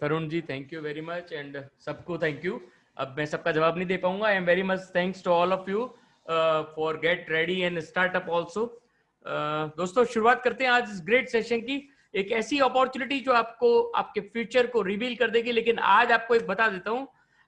Tarun ji thank you very much and सबको thank you अब मैं सबका जवाब नहीं दे पाऊँगा. I am very much thanks to all of you for get ready and startup also दोस्तों, शुरुआत करते हैं आज इस ग्रेट सेशन की. एक ऐसी अपॉर्चुनिटी जो आपको, आपके फ्यूचर को रिवील कर देगी, लेकिन आज आपको एक बता देता हूँ,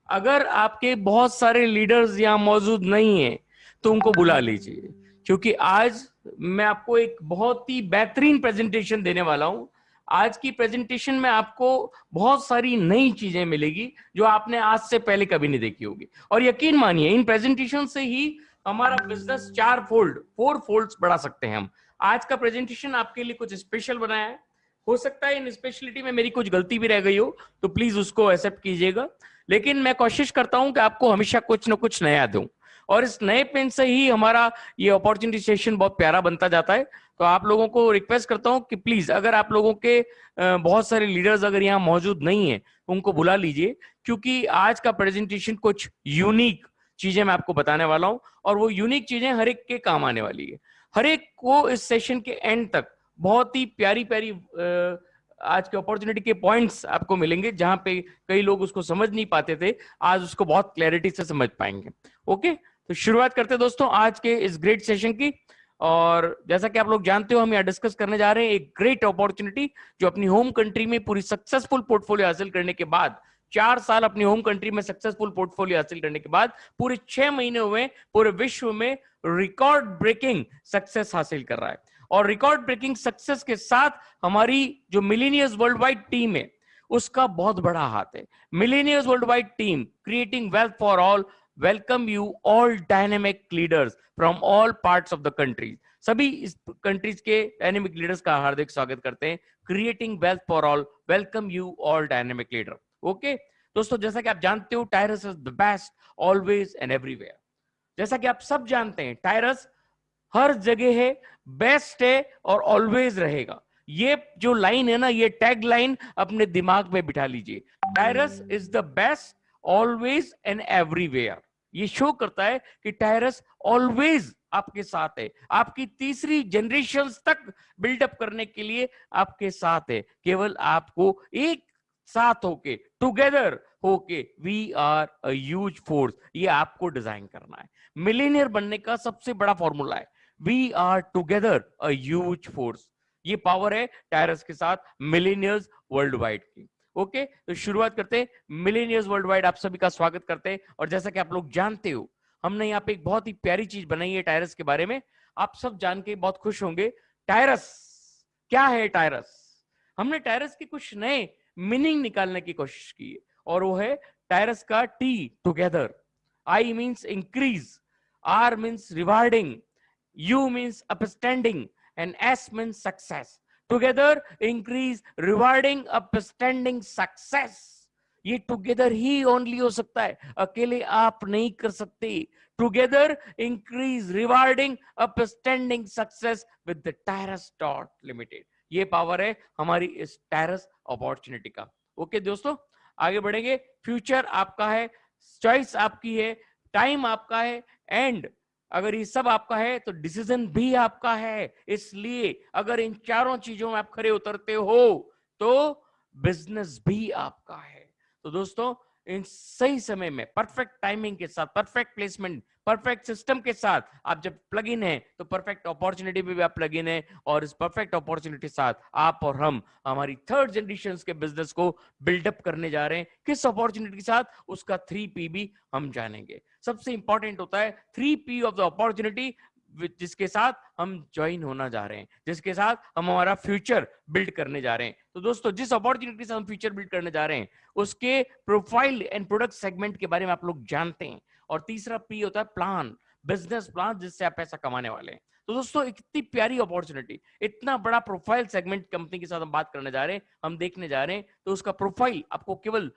अगर आपके बहुत सारे लीडर्स यहाँ मौजूद नहीं है तो उनको बुला लीजिए। क्योंकि आज मैं आपको एक बहुत ही बेहतरीन प्रेजेंटेशन देने वाला हूँ। आज की प्रेजेंटेशन में आपको बहुत सारी नई चीज़ें मिलेगी, जो आपने आज से पहले कभी नहीं देखी होगी। और यकीन मानिए, इन प्रेजेंटेशन से ही हमारा बिज़नेस चार फोल्ड फोर फोल्ड बढ़ा सकते हैं हम। आज का प्रेजेंटेशन आपके लिए कुछ स्पेशल बनाया है। हो सकता है इन स्पेशलिटी में मेरी कुछ गलती भी रह गई हो तो प्लीज़ उसको एक्सेप्ट कीजिएगा। लेकिन मैं कोशिश करता हूँ कि आपको हमेशा कुछ ना कुछ नया दूँ। और इस नए पेन से ही हमारा ये अपॉर्चुनिटी सेशन बहुत प्यारा बनता जाता है। तो आप लोगों को रिक्वेस्ट करता हूँ कि प्लीज़ अगर आप लोगों के बहुत सारे लीडर्स अगर यहाँ मौजूद नहीं है, उनको बुला लीजिए, क्योंकि आज का प्रेजेंटेशन कुछ यूनिक चीज़ें मैं आपको बताने वाला हूँ, और वो यूनिक चीज़ें हर एक के काम आने वाली है। हर एक को इस सेशन के एंड तक बहुत ही प्यारी प्यारी आज के अपॉर्चुनिटी के पॉइंट्स आपको मिलेंगे, जहाँ पे कई लोग उसको समझ नहीं पाते थे, आज उसको बहुत क्लैरिटी से समझ पाएँगे। ओके तो शुरुआत करते दोस्तों आज के इस ग्रेट सेशन की। और जैसा कि आप लोग जानते हो, हम यहाँ डिस्कस करने जा रहे हैं एक ग्रेट अपॉर्चुनिटी जो अपनी होम कंट्री में पूरी सक्सेसफुल पोर्टफोलियो हासिल करने के बाद, चार साल अपनी होम कंट्री में सक्सेसफुल पोर्टफोलियो हासिल करने के बाद, पूरे छह महीने में, पूरे विश्व में रिकॉर्ड ब्रेकिंग सक्सेस हासिल कर रहा है। और रिकॉर्ड ब्रेकिंग सक्सेस के साथ हमारी जो मिलीनियर्स वर्ल्ड वाइड टीम है, उसका बहुत बड़ा हाथ है। Millionaires world wide team creating wealth for all welcome you all dynamic leaders from all parts of the countries सभी इस कंट्रीज़ के डायनेमिक लीडर्स का हार्दिक स्वागत करते हैं। Creating wealth for all welcome you all dynamic leader okay दोस्तों, जैसा कि आप जानते हो Tyrus is the best always and everywhere जैसा कि आप सब जानते हैं टायरस हर जगह है बेस्ट है और ऑलवेज रहेगा। ये जो लाइन है ना, ये टैग लाइन अपने दिमाग में बिठा लीजिए। Tyrus is the best always and everywhere ये शो करता है कि टायरस ऑलवेज आपके साथ है। आपकी तीसरी जनरेशन तक बिल्डअप करने के लिए आपके साथ है। केवल आपको एक साथ होके टुगेदर होके वी आर अज फोर्स ये आपको डिज़ाइन करना है। मिलीनियर बनने का सबसे बड़ा फॉर्मूला है। We are together as force ये पावर है टायरस के साथ मिलीनियर्स वर्ल्ड वाइड की। ओके तो शुरुआत करते हैं। मिलीनियर्स वर्ल्ड वाइड आप सभी का स्वागत करते हैं। और जैसा कि आप लोग जानते हो, हमने यहाँ पे एक बहुत ही प्यारी चीज़ बनाई है टायरस के बारे में। आप सब जान के बहुत खुश होंगे। टायरस क्या है टायरस हमने टायरस के कुछ नए मीनिंग निकालने की कोशिश की और वो है टायरस का T together I means increase R means rewarding U means upstanding and S means success together increase rewarding upstanding success ये टुगेदर ही ओनली हो सकता है। अकेले आप नहीं कर सकते। Together increase rewarding upstanding success with the Tyrus dot limited ये पावर है हमारी इस टेरस अपॉर्चुनिटी का। ओके दोस्तों, आगे बढ़ेंगे। फ्यूचर आपका है चॉइस आपकी है टाइम आपका है एंड अगर ये सब आपका है तो डिसीज़न भी आपका है। इसलिए अगर इन चारों चीज़ों में आप खड़े उतरते हो तो बिज़नेस भी आपका है। तो दोस्तों इन सही समय में परफेक्ट टाइमिंग के साथ परफेक्ट प्लेसमेंट परफेक्ट सिस्टम के साथ आप जब प्लग इन है तो परफेक्ट अपॉर्चुनिटी में भी आप प्लग इन है और इस परफेक्ट अपॉर्चुनिटी के साथ आप और हम हमारी थर्ड जनरेशन के बिज़नेस को बिल्डअप करने जा रहे हैं। किस अपॉर्चुनिटी के साथ? उसका थ्री पी भी हम जानेंगे। सबसे इंपॉर्टेंट होता है three P of the opportunity जिसके साथ हम ज्वाइन होना जा रहे हैं, जिसके साथ हम हमारा फ्यूचर बिल्ड करने जा रहे हैं। तो दोस्तों, जिस अपॉर्चुनिटी से हम फ्यूचर बिल्ड करने जा रहे हैं, उसके प्रोफ़ाइल एंड प्रोडक्ट सेगमेंट के बारे में आप लोग जानते हैं। और तीसरा पी होता है प्लान बिज़नेस प्लान जिससे आप पैसा कमाने वाले हैं। तो दोस्तों, इतनी प्यारी अपॉर्चुनिटी इतना बड़ा प्रोफ़ाइल सेगमेंट कंपनी के साथ हम बात करने जा रहे हैं, हम देखने जा रहे हैं तो उसका प्रोफ़ाइल आपको केवल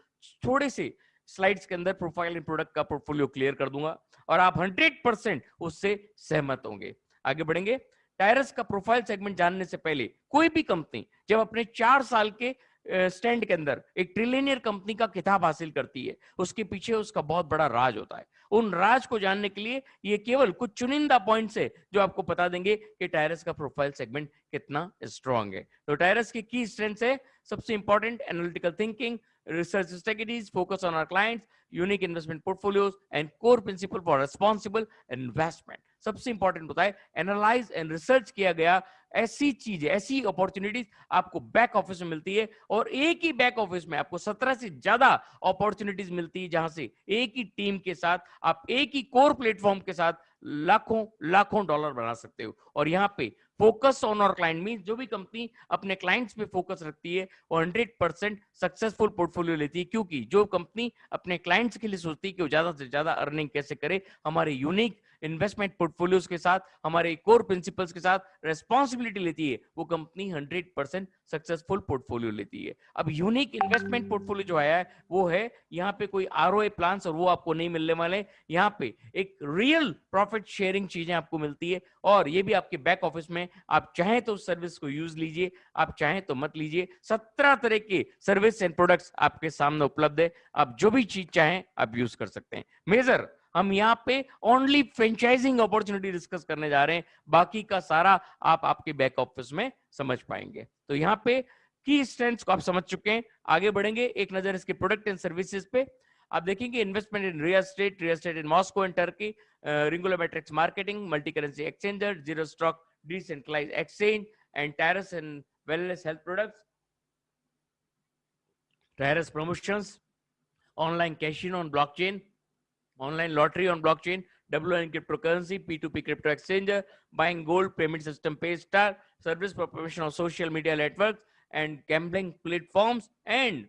थोड़े से स्लाइड्स के अंदर प्रोफ़ाइल एंड प्रोडक्ट का पोर्टफोलियो क्लियर कर दूँगा और आप 100 परसेंट उससे सहमत होंगे। आगे बढ़ेंगे। टायरस का प्रोफ़ाइल सेगमेंट जानने से पहले कोई भी कंपनी जब अपने चार साल के स्टैंड के अंदर एक ट्रिलियनियर कंपनी का किताब हासिल करती है, उसके पीछे उसका बहुत बड़ा राज होता है। उन राज को जानने के लिए ये केवल कुछ चुनिंदा पॉइंट्स है जो आपको बता देंगे कि टायरस का प्रोफ़ाइल सेगमेंट कितना स्ट्रांग है। तो टायरस की की स्ट्रेंथ है, सबसे important analytical thinking research strategies focus on our clients, unique investment portfolios, and core principle for responsible investment. सबसे इंपॉर्टेंट होता है एनालाइज एंड रिसर्च किया गया ऐसी चीज़ें, ऐसी अपॉर्चुनिटीज़ आपको बैक ऑफ़िस में मिलती है और एक ही बैक ऑफ़िस में आपको सत्रह से ज़्यादा अपॉर्चुनिटीज़ मिलती है जहाँ से एक ही टीम के साथ, आप एक ही कोर प्लेटफॉर्म के साथ लाखों लाखों डॉलर बना सकते हो। और यहाँ पे फोकस ऑन और क्लाइंट मीन जो भी कंपनी अपने क्लाइंट्स पे फोकस रखती है, वो हंड्रेड परसेंट सक्सेसफुल पोर्टफोलियो लेती है। क्योंकि जो कंपनी अपने क्लाइंट्स के लिए सोचती है कि वो ज़्यादा से ज़्यादा अर्निंग कैसे करे, हमारे यूनिक इन्वेस्टमेंट पोर्टफोलियोज के साथ, हमारे कोर प्रिंसिपल्स के साथ रेस्पॉन्सिबिलिटी लेती है, वो कंपनी 100 परसेंट सक्सेसफुल पोर्टफोलियो लेती है। अब यूनिक इन्वेस्टमेंट पोर्टफोलियो जो आया है, वो है, यहाँ पे कोई आर ओ प्लान और वो आपको नहीं मिलने वाले यहाँ पे एक रियल प्रॉफिट शेयरिंग चीज़ें आपको मिलती है। और ये भी आपके बैक ऑफ़िस में, आप चाहें तो उस सर्विस को यूज़ लीजिए, आप चाहें तो मत लीजिए। सत्रह तरह के सर्विस एंड प्रोडक्ट्स आपके सामने उपलब्ध है। आप जो भी चीज़ चाहें, आप यूज़ कर सकते हैं। मेजर हम यहाँ पे ओनली फ्रेंचाइजिंग अपॉर्चुनिटी डिस्कस करने जा रहे हैं। बाकी का सारा आप आपके बैक ऑफ़िस में समझ पाएँगे। तो यहाँ पे की स्ट्रेंथ को आप समझ चुके हैं। आगे बढ़ेंगे। एक नज़र इसके प्रोडक्ट एंड सर्विसेज़ पे। आप देखेंगे investment in real estate real estate in Moscow and Turkey रिंगुलोमेट्रिक्स marketing multi currency exchanger zero stock decentralize exchange and terrace and wellness health products, Tyrus promotions, online casino on blockchain, online lottery on blockchain, WN cryptocurrency, P2P crypto exchanger, buying gold, payment system Paystar, service promotion of social media networks and gambling platforms, and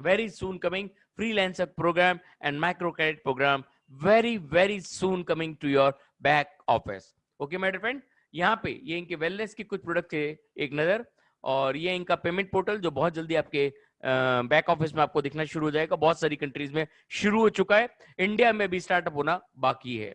very soon coming freelancer program and micro credit program very very soon coming to your back office. Okay, my dear friend? यहाँ पे ये इनके wellness के कुछ product है एक नज़र, और ये इनका पेमेंट पोर्टल जो बहुत जल्दी आपके बैक ऑफ़िस में आपको दिखना शुरू हो जाएगा। बहुत सारी कंट्रीज़ में शुरू हो चुका है। इंडिया में भी स्टार्टअप होना बाकी है।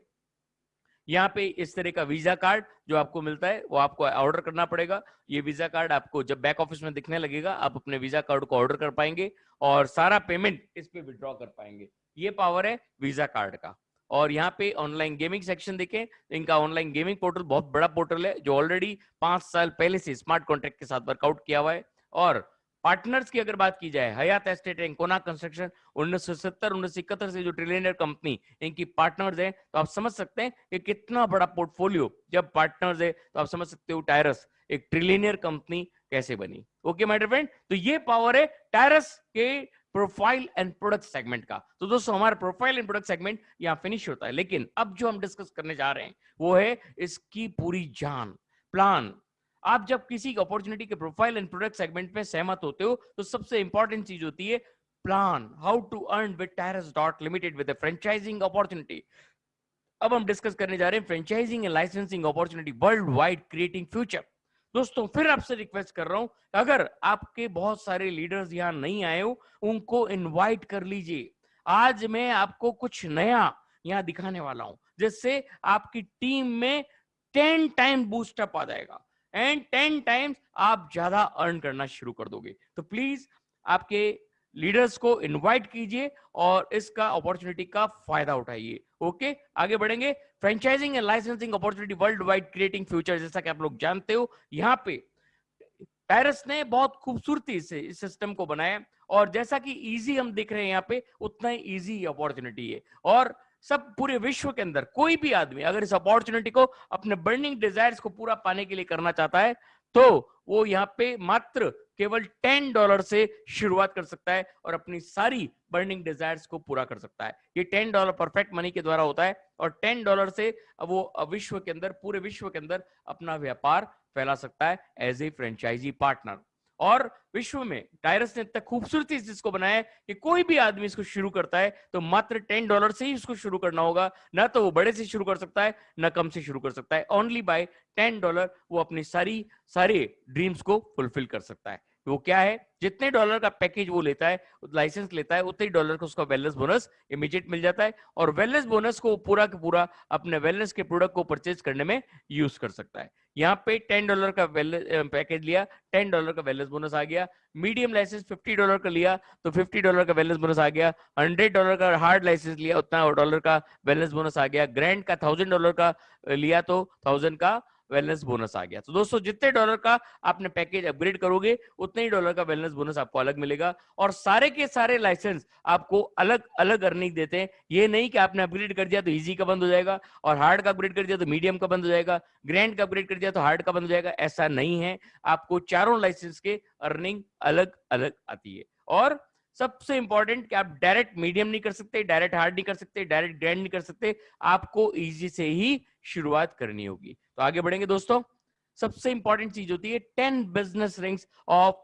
यहाँ पे इस तरह का वीज़ा कार्ड जो आपको मिलता है, वो आपको ऑर्डर करना पड़ेगा। ये वीज़ा कार्ड आपको जब बैक ऑफ़िस में दिखने लगेगा, आप अपने वीज़ा कार्ड को ऑर्डर कर पाएँगे और सारा पेमेंट इस पे विड्रॉ कर पाएँगे। ये पावर है वीज़ा कार्ड का। और यहाँ पे ऑनलाइन गेमिंग सेक्शन देखें, इनका ऑनलाइन गेमिंग पोर्टल बहुत बड़ा पोर्टल है, जो ऑलरेडी पाँच साल पहले से स्मार्ट कॉन्ट्रैक्ट के साथ वर्कआउट किया हुआ है। और पार्टनर्स की अगर बात की जाए, Hayat estate and Kona construction, उन्नीस सौ सत्तर, उन्नीस सौ इकहत्तर से जो ट्रिलियनर कंपनी, इनकी पार्टनर्स है तो आप समझ सकते हैं कि कितना बड़ा पोर्टफोलियो, जब पार्टनर्स है तो आप समझ सकते हो टायरस, एक ट्रिलियनियर कंपनी कैसे बनी। ओके, माय डियर फ्रेंड तो ये पावर है टायरस के प्रोफ़ाइल एंड प्रोडक्ट सेगमेंट का। तो दोस्तों, हमारा प्रोफ़ाइल एंड प्रोडक्ट सेगमेंट यहाँ फिनिश होता है, लेकिन अब जो हम डिस्कस करने जा रहे हैं, वो है इसकी पूरी जान, प्लान आप जब किसी अपॉर्चुनिटी के प्रोफ़ाइल एंड प्रोडक्ट सेगमेंट में सहमत होते हो तो सबसे इंपॉर्टेंट चीज़ होती है plan how to earn with Tyrus dot limited with franchising opportunity अब हम डिस्कस करने जा रहे हैं franchising and licensing opportunity world wide creating future दोस्तों, फिर आपसे रिक्वेस्ट कर रहा हूँ, अगर आपके बहुत सारे लीडर्स यहाँ नहीं आए हो, उनको इनवाइट कर लीजिए। आज मैं आपको कुछ नया यहाँ दिखाने वाला हूँ, जिससे आपकी टीम में टेन टाइम बूस्टअप आ जाएगा। एंड टेन टाइम्स आप ज़्यादा अर्न करना शुरू कर दोगे। तो प्लीज़ आपके लीडर्स को इनवाइट कीजिए और इसका अपॉर्चुनिटी का फ़ायदा उठाइए, ओके? आगे बढ़ेंगे। Franchising and licensing opportunity world wide creating future, जैसा कि आप लोग जानते हो, यहाँ पे पेरिस ने बहुत खूबसूरती से इस सिस्टम को बनाया और जैसा कि इजी हम देख रहे हैं यहाँ पे, उतना ही इजी अपॉर्चुनिटी है। और सब पूरे विश्व के अंदर, कोई भी आदमी अगर इस अपॉर्चुनिटी को, अपने बर्निंग डिजायर्स को पूरा पाने के लिए करना चाहता है तो वो यहाँ पे मात्र केवल टेन डॉलर से शुरुआत कर सकता है और अपनी सारी बर्निंग डिजायर्स को पूरा कर सकता है। ये टेन डॉलर परफेक्ट मनी के द्वारा होता है और टेन डॉलर से वो विश्व के अंदर, पूरे विश्व के अंदर अपना व्यापार फैला सकता है एज ए फ्रेंचाइजी पार्टनर। और विश्व में टायरस ने इतना खूबसूरती इसको बनाया कि कोई भी आदमी इसको शुरू करता है तो मात्र टेन डॉलर से ही इसको शुरू करना होगा। ना तो वो बड़े से शुरू कर सकता है, ना कम से शुरू कर सकता है। ओनली बाय टेन डॉलर वो अपनी सारी, सारे ड्रीम्स को फुलफिल कर सकता है। वो क्या है? जितने डॉलर का पैकेज वो लेता है लाइसेंस लेता है, उतने डॉलर का उसका वेलनेस बोनस इमीडिएट मिल जाता है और वेलनेस बोनस को पूरा का पूरा अपने वेलनेस के प्रोडक्ट को परचेज करने में यूज़ कर सकता है। यहाँ पे टेन डॉलर का पैकेज लिया, टेन डॉलर का वेलनेस बोनस आ गया, मीडियम लाइसेंस फिफ्टी डॉलर का लिया तो फिफ्टी डॉलर का वेलनेस बोनस आ गया, हंड्रेड डॉलर का हार्ड लाइसेंस लिया, उतना डॉलर का वेलनेस बोनस आ गया, ग्रैंड का थाउज़ेंड डॉलर का लिया तो थाउज़ेंड का वेलनेस बोनस आ गया। तो दोस्तों, जितने डॉलर का आपने पैकेज अपग्रेड करोगे, उतने ही डॉलर का वेलनेस बोनस आपको अलग मिलेगा और सारे के सारे लाइसेंस आपको अलग अलग अर्निंग देते हैं। ये नहीं कि आपने अपग्रेड कर दिया तो इजी का बंद हो जाएगा और हार्ड का अपग्रेड कर दिया तो मीडियम का बंद हो जाएगा। ग्रैंड का अपग्रेड कर दिया तो हार्ड का बंद हो जाएगा। ऐसा नहीं है। आपको चारों लाइसेंस के अर्निंग अलग अलग आती है। और सबसे इंपॉर्टेंट कि आप डायरेक्ट मीडियम नहीं कर सकते डायरेक्ट हार्ड नहीं कर सकते डायरेक्ट ग्रैंड नहीं कर सकते, आपको इजी से ही शुरुआत करनी होगी। तो आगे बढ़ेंगे दोस्तों। सबसे इंपॉर्टेंट चीज़ होती है ten business rings of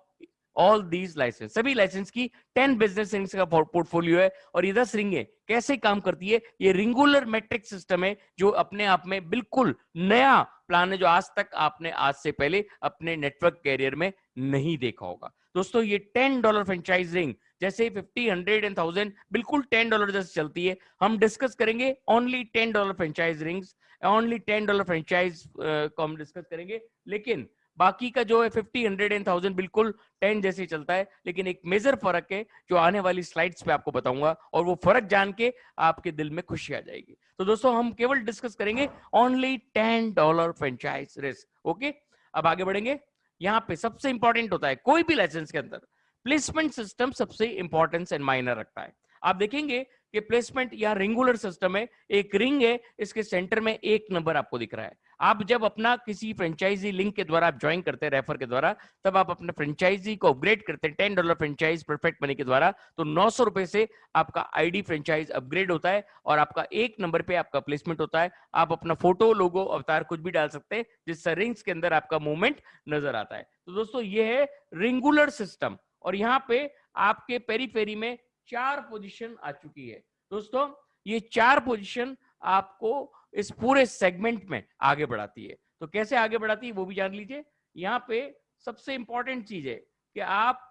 all these licence सभी लाइसेंस की टेन बिज़नेस रिंग्स का पोर्टफोलियो है और ये दस रिंगे कैसे काम करती है? ये रिंगुलर मेट्रिक सिस्टम है जो अपने आप में बिल्कुल नया प्लान है जो आज तक आपने आज से पहले अपने नेटवर्क कैरियर में नहीं देखा होगा। दोस्तों, ये टेन डॉलर फ्रेंचाइज रिंग जैसे फिफ्टी हंड्रेड एंड थाउज़ेंड बिल्कुल टेन डॉलर जैसे चलती है। हम डिस्कस करेंगे only ten dollar franchise rings only ten dollar franchise को हम डिस्कस करेंगे। लेकिन बाकी का जो है फिफ्टी हंड्रेड एंड थाउज़ेंड बिल्कुल टेन जैसे चलता है, लेकिन एक मेजर फ़र्क है जो आने वाली स्लाइड्स पे आपको बताऊँगा और वो फ़र्क जान के आपके दिल में खुशी आ जाएगी। तो दोस्तों, हम केवल डिस्कस करेंगे only ten dollar franchise risk okay अब आगे बढ़ेंगे। यहाँ पे सबसे इंपॉर्टेंट होता है, कोई भी लाइसेंस के अंदर प्लेसमेंट सिस्टम सबसे इंपॉर्टेंस एंड माइनर रखता है। आप देखेंगे कि प्लेसमेंट यहाँ रिंगुलर सिस्टम है, एक रिंग है, इसके सेंटर में एक नंबर आपको दिख रहा है। आप जब अपना किसी फ्रेंचाइजी लिंक के द्वारा, आप ज्वाइन करते हैं रेफर के द्वारा, तब आप अपने फ्रेंचाइजी को अपग्रेड करते हैं ten dollar franchise perfect money के द्वारा तो नौ सौ रुपए से आपका आईडी फ्रेंचाइज अपग्रेड होता है और आपका एक नंबर पे आपका प्लेसमेंट होता है। आप अपना फ़ोटो लोगो अवतार कुछ भी डाल सकते हैं जिससे रिंग्स के अंदर आपका मूवमेंट नज़र आता है। तो दोस्तों, ये है रिंगुलर सिस्टम और यहाँ पे आपके पेरी पेरी में चार पोजिशन आ चुकी है। दोस्तों, ये चार पोजिशन आपको इस पूरे सेगमेंट में आगे बढ़ाती है। तो कैसे आगे बढ़ाती है, वो भी जान लीजिए। यहाँ पे सबसे इंपॉर्टेंट चीज़ है कि आप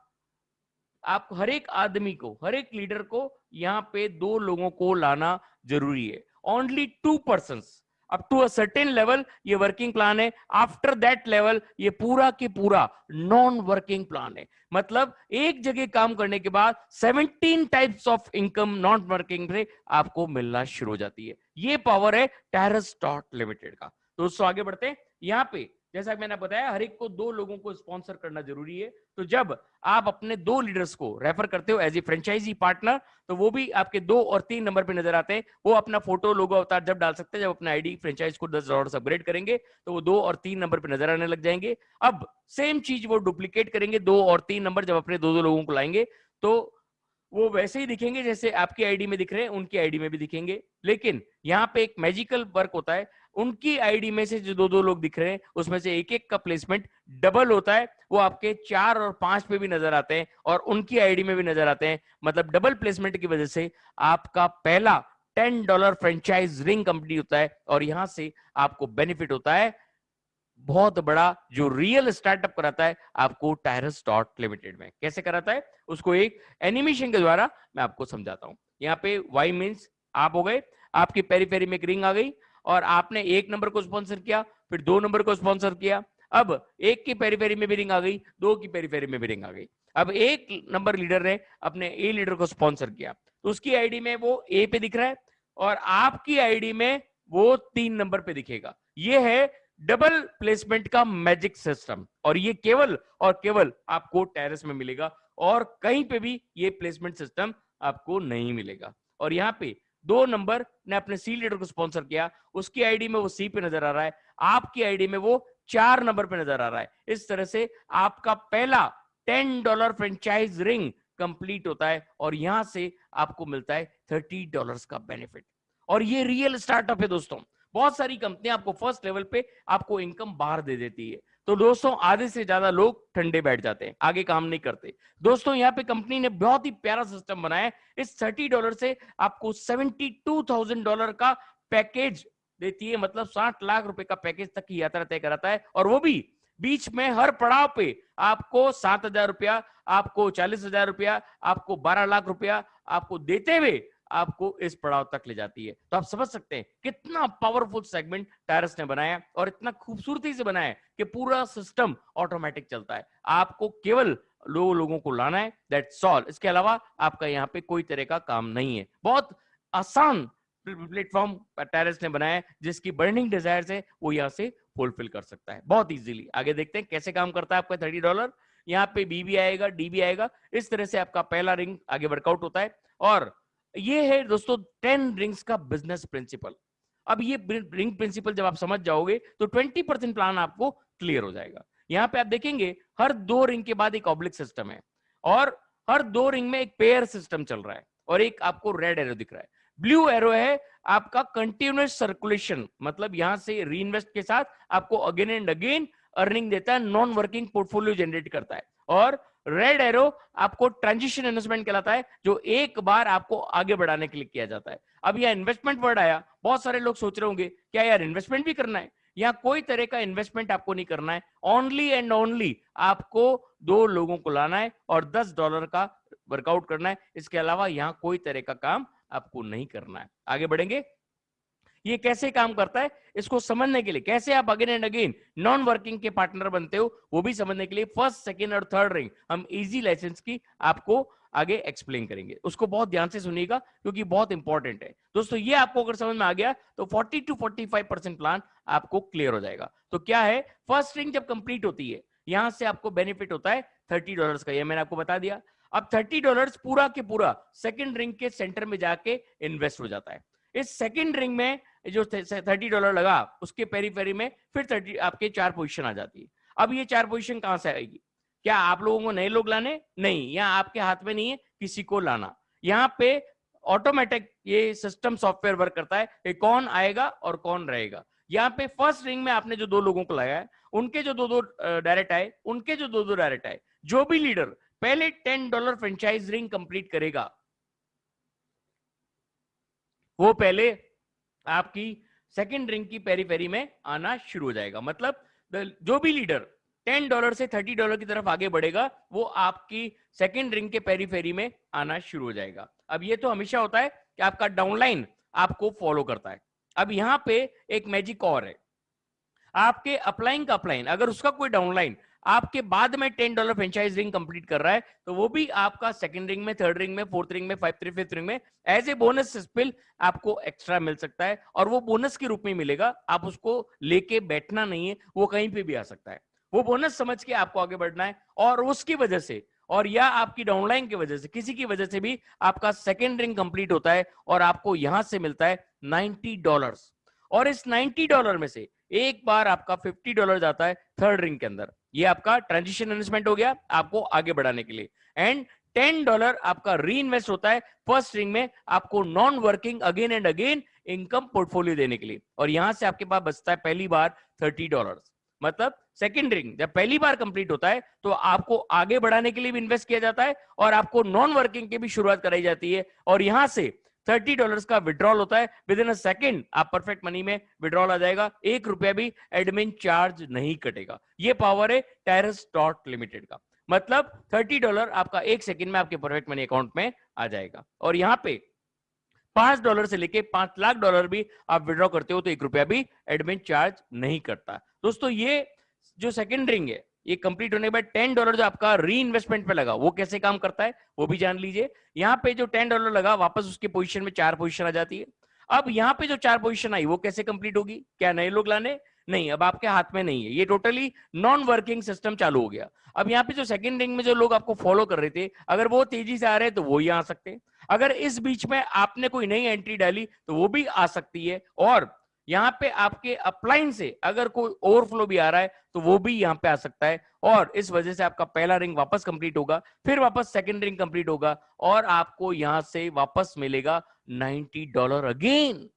आप हर एक आदमी को, हर एक लीडर को यहाँ पे दो लोगों को लाना ज़रूरी है। Only two person up to certain level ये वर्किंग प्लान है। आफ्टर दैट लेवल ये पूरा के पूरा नॉन वर्किंग प्लान है। मतलब एक जगह काम करने के बाद 17 types of income non working से आपको मिलना शुरू हो जाती है। ये पावर है टेरस डॉट लिमिटेड का। दोस्तों, आगे बढ़ते हैं। यहाँ पे, जैसा मैंने बताया, हर एक को दो लोगों को स्पॉन्सर करना ज़रूरी है। तो जब आप अपने दो लीडर्स को रेफर करते हो एज ए फ्रेंचाइजी पार्टनर तो वो भी आपके दो और तीन नंबर पे नज़र आते हैं। वो अपना फ़ोटो लोगो अवतार जब डाल सकते हैं, जब अपना आईडी फ्रेंचाइज को दस डॉलर अपग्रेड करेंगे तो वो दो और तीन नंबर पे नज़र आने लग जाएँगे। अब सेम चीज़ वो डुप्लीकेट करेंगे, दो और तीन नंबर जब अपने दो दो लोगों को लाएँगे तो वो वैसे ही दिखेंगे जैसे आपकी आईडी में दिख रहे हैं, उनकी आईडी में भी दिखेंगे। लेकिन यहाँ पे एक मैजिकल वर्क होता है, उनकी आईडी में से जो दो दो लोग दिख रहे हैं, उसमें से एक एक का प्लेसमेंट डबल होता है, वो आपके चार और पाँच पे भी नज़र आते हैं और उनकी आईडी में भी नज़र आते हैं। मतलब डबल प्लेसमेंट की वजह से आपका पहला ten dollar franchise ring company होता है और यहाँ से आपको बेनिफिट होता है। बहुत बड़ा जो रियल स्टार्टअप कराता है आपको टायरस डॉट लिमिटेड में। कैसे कराता है? उसको एक एनिमेशन के द्वारा मैं आपको समझाता हूँ। यहाँ पे वाई मीन्स आप हो गए, आपकी पेरी पेरी में एक रिंग आ गई और आपने एक नंबर को स्पॉन्सर किया, फिर दो नंबर को स्पॉन्सर किया। अब एक की पेरी पेरी में भी रिंग आ गई, दो की पेरी पेरी में भी रिंग आ गई। अब एक नंबर लीडर ने अपने ए लीडर को स्पॉन्सर किया। तो उसकी आईडी में वो ए पे दिख रहा है और आपकी आईडी में वो तीन नंबर पे दिखेगा। ये है डबल प्लेसमेंट का मैजिक सिस्टम। और ये केवल और केवल आपको टेरेस में मिलेगा और कहीं पे भी ये प्लेसमेंट सिस्टम आपको नहीं मिलेगा। और यहाँ पे दो नंबर, ने अपने सी लीडर को स्पॉन्सर किया, उसकी आईडी में वो सी पे नज़र आ रहा है, आपकी आईडी में वो चार नंबर पे नज़र आ रहा है। इस तरह से आपका पहला ten dollar franchise ring complete होता है और यहाँ से आपको मिलता है थर्टी डॉलर का बेनिफिट। और ये रियल स्टार्टअप है दोस्तों। बहुत सारी कंपनियाँ आपको फ़र्स्ट लेवल पे आपको इनकम बाहर दे देती है। तो दोस्तों, आधे से ज़्यादा लोग ठंडे बैठ जाते हैं, आगे काम नहीं करते। दोस्तों, यहाँ पे कंपनी ने बहुत ही प्यारा सिस्टम बनाया इस थर्टी डॉलर से आपको सेवेंटी टू थाउज़ेंड डॉलर का पैकेज देती है। मतलब साठ लाख रुपए का पैकेज तक की यात्रा तय कराता है। और वो भी बीच में हर पड़ाव पे आपको सात हज़ार रुपया, आपको चालीस हज़ार रुपया, आपको बारह लाख रुपया आपको देते हुए आपको इस पड़ाव तक ले जाती है। तो आप समझ सकते हैं कितना पावरफुल सेगमेंट टायरस ने बनाया और इतना खूबसूरती से बनाया कि पूरा सिस्टम ऑटोमेटिक चलता है। आपको केवल लो लोगों को लाना है दैट सॉल्व इसके अलावा आपका यहाँ पे कोई तरह का काम नहीं है। बहुत आसान प्लेटफॉर्म टेरेस ने बनाया जिसकी बर्निंग डिज़ायर है वो यहाँ से फुलफिल कर सकता है। बहुत इजीली आगे देखते हैं कैसे काम करता है आपका थर्टी डॉलर यहाँ पे बी भी आएगा डी भी आएगा। इस तरह से आपका पहला रिंग आगे वर्कआउट होता है और ये है दोस्तों टेन रिंग्स का बिज़नेस प्रिंसिपल अब ये रिंग प्रिंसिपल जब आप समझ जाओगे तो ट्वेंटी परसेंट प्लान आपको क्लियर हो जाएगा। यहाँ पे आप देखेंगे, हर दो रिंग के बाद एक ऑब्लिक सिस्टम है और हर दो रिंग में एक पेयर सिस्टम चल रहा है और एक आपको रेड एरो दिख रहा है। ब्लू एरो है आपका कंटिन्यूस सर्कुलेशन मतलब यहाँ से री के साथ आपको अगेन एंड अगेन अर्निंग देता है नॉन वर्किंग पोर्टफोलियो जनरेट करता है और रेड एरो आपको ट्रांजिशन इन्वेस्टमेंट कहलाता है, जो एक बार आपको आगे बढ़ाने के लिए किया जाता है। अब यह इन्वेस्टमेंट वर्ड आया, बहुत सारे लोग सोच रहे होंगे, क्या यार इन्वेस्टमेंट भी करना है? यहाँ कोई तरह का इन्वेस्टमेंट आपको नहीं करना है। ओनली एंड ओनली आपको दो लोगों को लाना है और दस डॉलर का वर्कआउट करना है। इसके अलावा यहाँ कोई तरह का काम आपको नहीं करना है। आगे बढ़ेंगे। ये कैसे काम करता है? इसको समझने के लिए। कैसे आप again and again non working के पार्टनर बनते हो, वो भी समझने के लिए फ़र्स्ट सेकेंड और थर्ड रिंग हम इजी लाइसेंस की आपको आगे एक्सप्लेन करेंगे। उसको बहुत ध्यान से सुनिएगा, क्योंकि बहुत इंपॉर्टेंट है। दोस्तों, ये आपको अगर समझ में आ गया तो 40 टू 45 परसेंट प्लान आपको क्लियर हो जाएगा। तो क्या है? फ़र्स्ट रिंग जब कंप्लीट होती है, यहाँ से आपको बेनिफिट होता है थर्टी डॉलर का। यह मैंने आपको बता दिया। अब थर्टी डॉलर पूरा के पूरा सेकेंड रिंग के सेंटर में जाके इन्वेस्ट हो जाता है। इस सेकेंड रिंग में जो थर्टी डॉलर लगा, उसके पेरी पेरी में फिर थर्टी आपके चार पोजिशन आ जाती है। अब ये चार पोजिशन कहाँ से आएगी? क्या आप लोगों को नए लोग लाने? नहीं यहाँ आपके हाथ में नहीं है किसी को लाना। यहाँ पे ऑटोमेटिक ये सिस्टम सॉफ्टवेयर वर्क करता है कि कौन आएगा और कौन रहेगा। यहाँ पे फ़र्स्ट रिंग में आपने जो दो लोगों को लगाया, उनके जो दो दो डायरेक्ट आए, उनके जो दो दो डायरेक्ट आए, जो भी लीडर पहले ten dollar franchise ring complete करेगा। वो पहले आपकी सेकेंड रिंग की पेरी पेरी में आना शुरू हो जाएगा। मतलब जो भी लीडर टेन डॉलर से थर्टी डॉलर की तरफ़ आगे बढ़ेगा, वो आपकी सेकेंड रिंग के पेरी फेरी में आना शुरू हो जाएगा। अब ये तो हमेशा होता है कि आपका डाउनलाइन आपको फॉलो करता है। अब यहाँ पे एक मैजिक और है। आपके अपलाइन का अपलाइन अगर उसका कोई डाउनलाइन आपके बाद में ten dollar franchise ring complete कर रहा है तो वो भी आपका सेकंड रिंग में थर्ड रिंग में फोर्थ रिंग में फाइव थ्री फिफ्थ रिंग में एज ए बोनस स्पिल आपको एक्स्ट्रा मिल सकता है और वो बोनस के रूप में मिलेगा। आप उसको लेके बैठना नहीं है, वो कहीं पे भी आ सकता है। वो बोनस समझ के आपको आगे बढ़ना है और उसकी वजह से और या आपकी डाउनलाइन की वजह से, किसी की वजह से भी आपका सेकेंड रिंग कंप्लीट होता है और आपको यहाँ से मिलता है नाइनटी डॉलर और इस नाइनटी डॉलर में से एक बार आपका फिफ्टी डॉलर जाता है थर्ड रिंग के अंदर। ये आपका ट्रांजिशन इन्वेस्टमेंट हो गया आपको आगे बढ़ाने के लिए। एंड टेन डॉलर आपका री इन्वेस्ट होता है फ़र्स्ट रिंग में आपको non working again and again income portfolio देने के लिए। और यहाँ से आपके पास बचता है पहली बार थर्टी डॉलर मतलब सेकेंड रिंग जब पहली बार कंप्लीट होता है तो आपको आगे बढ़ाने के लिए भी इन्वेस्ट किया जाता है और आपको नॉन वर्किंग की भी शुरुआत कराई जाती है। और यहाँ से थर्टी डॉलर का विड्रॉल होता है। विद इन सेकेंड आप परफेक्ट मनी में विड्रॉल आ जाएगा। एक रुपया भी एडमिन चार्ज नहीं कटेगा। ये पावर है टेरस डॉट लिमिटेड का। मतलब थर्टी डॉलर आपका एक सेकेंड में आपके परफेक्ट मनी अकाउंट में आ जाएगा। और यहाँ पे पाँच डॉलर से लेके पाँच लाख डॉलर भी आप विड्रॉ करते हो तो एक रुपया भी एडमिन चार्ज नहीं करता। दोस्तों, ये जो सेकेंड रिंग है ये कंप्लीट होने के बाद टेन डॉलर जो आपका री इन्वेस्टमेंट पे लगा, वो कैसे काम करता है, वो भी जान लीजिए। यहाँ पे जो टेन डॉलर लगा, वापस उसके पोजीशन में चार पोजीशन आ जाती है। अब यहाँ पे जो चार पोजीशन आई, वो कैसे कंप्लीट होगी? क्या नए लोग लाने? नहीं, अब आपके हाथ में नहीं है। ये टोटली नॉन वर्किंग सिस्टम चालू हो गया। अब यहाँ पे जो सेकंड रिंग में जो लोग आपको फॉलो कर रहे थे, अगर वो तेज़ी से आ रहे हैं तो वो ही आ सकते हैं। अगर इस बीच में आपने कोई नई एंट्री डाली तो वो भी आ सकती है। और यहाँ पे आपके अपलाइन से अगर कोई ओवरफ्लो भी आ रहा है तो वो भी यहाँ पे आ सकता है। और इस वजह से आपका पहला रिंग वापस कंप्लीट होगा, फिर वापस सेकंड रिंग कंप्लीट होगा और आपको यहाँ से वापस मिलेगा 90 डॉलर अगेन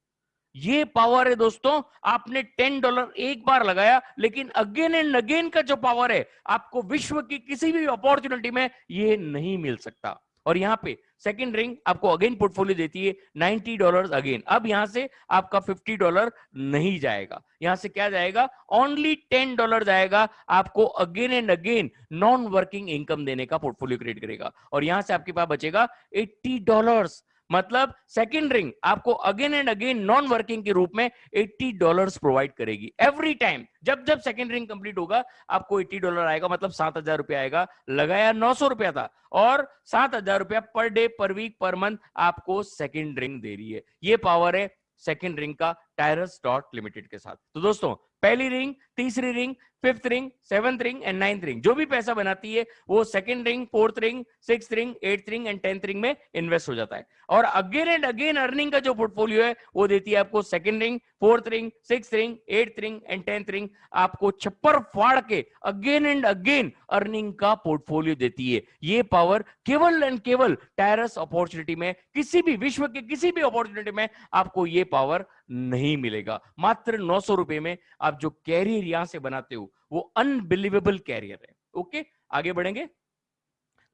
ये पावर है दोस्तों, आपने 10 डॉलर एक बार लगाया, लेकिन अगेन एंड अगेन का जो पावर है, आपको विश्व की किसी भी अपॉर्चुनिटी में ये नहीं मिल सकता। और यहाँ पे सेकंड रिंग आपको अगेन पोर्टफोलियो देती है नाइनटी डॉलर अगेन अब यहाँ से आपका फिफ्टी डॉलर नहीं जाएगा। यहाँ से क्या जाएगा? ओनली टेन डॉलर जाएगा। आपको again and again non working income देने का पोर्टफोलियो क्रिएट करेगा। और यहाँ से आपके पास बचेगा एट्टी डॉलर मतलब सेकंड रिंग आपको again and again non working के रूप में 80 डॉलर्स प्रोवाइड करेगी एवरी टाइम जब जब सेकेंड रिंग कंप्लीट होगा, आपको 80 डॉलर आएगा मतलब सात हज़ार रुपया आएगा। लगाया नौ सौ रुपया था और सात हज़ार रुपया per day per week per month आपको सेकेंड रिंग दे रही है। ये पावर है सेकेंड रिंग का टायरस डॉट लिमिटेड के साथ। तो दोस्तों, पहली रिंग तीसरी ring fifth ring seventh ring and ninth ring जो भी पैसा बनाती है, वो second ring fourth ring six ring eighth ring and tenth ring में इन्वेस्ट हो जाता है। और अगेन एंड अगेन अर्निंग का जो पोर्टफोलियो है, वो देती है आपको second ring fourth ring six ring eighth ring and tenth ring आपको छप्पर फाड़ के अगेन एंड अगेन अर्निंग का पोर्टफोलियो देती है। ये पावर केवल एंड केवल टायरस अपॉर्चुनिटी में, किसी भी विश्व के किसी भी अपॉर्चुनिटी में आपको ये पावर नहीं मिलेगा। मात्र नौ सौ रुपए में आप जो कैरियर यहाँ से बनाते हो वो अनबिलीवेबल कैरियर है। ओके आगे बढ़ेंगे।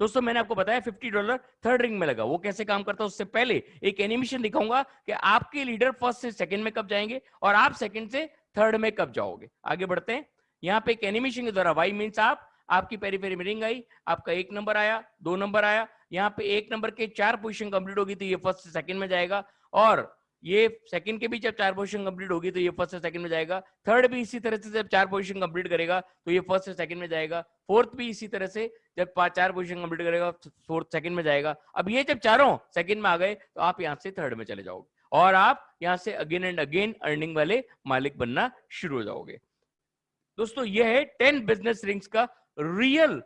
दोस्तों, मैंने आपको बताया 50 डॉलर थर्ड रिंग में लगा। वो कैसे काम करता है, उससे पहले एक एनिमेशन दिखाऊँगा कि आपके लीडर फ़र्स्ट से सेकंड में कब जाएँगे और आप सेकंड से थर्ड में कब जाओगे। आगे बढ़ते हैं। यहाँ पे एक एनिमेशन के द्वारा वाई मीन्स आप, आपकी पेरीफेरी में रिंग आई, आपका एक नंबर आया, दो नंबर आया। यहाँ पे एक नंबर के चार पोजिशन कंप्लीट होगी तो ये फ़र्स्ट से सेकंड में जाएगा और ये सेकंड के भी जब चार पोजीशन कंप्लीट होगी तो ये फ़र्स्ट से सेकंड में जाएगा। थर्ड भी इसी तरह से जब चार पोजीशन कंप्लीट करेगा तो ये फ़र्स्ट से सेकंड में जाएगा। फोर्थ भी इसी तरह से जब चार पोजीशन कंप्लीट करेगा फोर्थ सेकंड में जाएगा। अब ये जब चारों सेकंड में आ गए तो आप यहाँ से थर्ड में चले जाओगे और आप यहाँ से अगेन एंड अगेन अर्निंग वाले मालिक बनना शुरू हो जाओगे। दोस्तों, ये है टेन बिज़नेस रिंग्स का real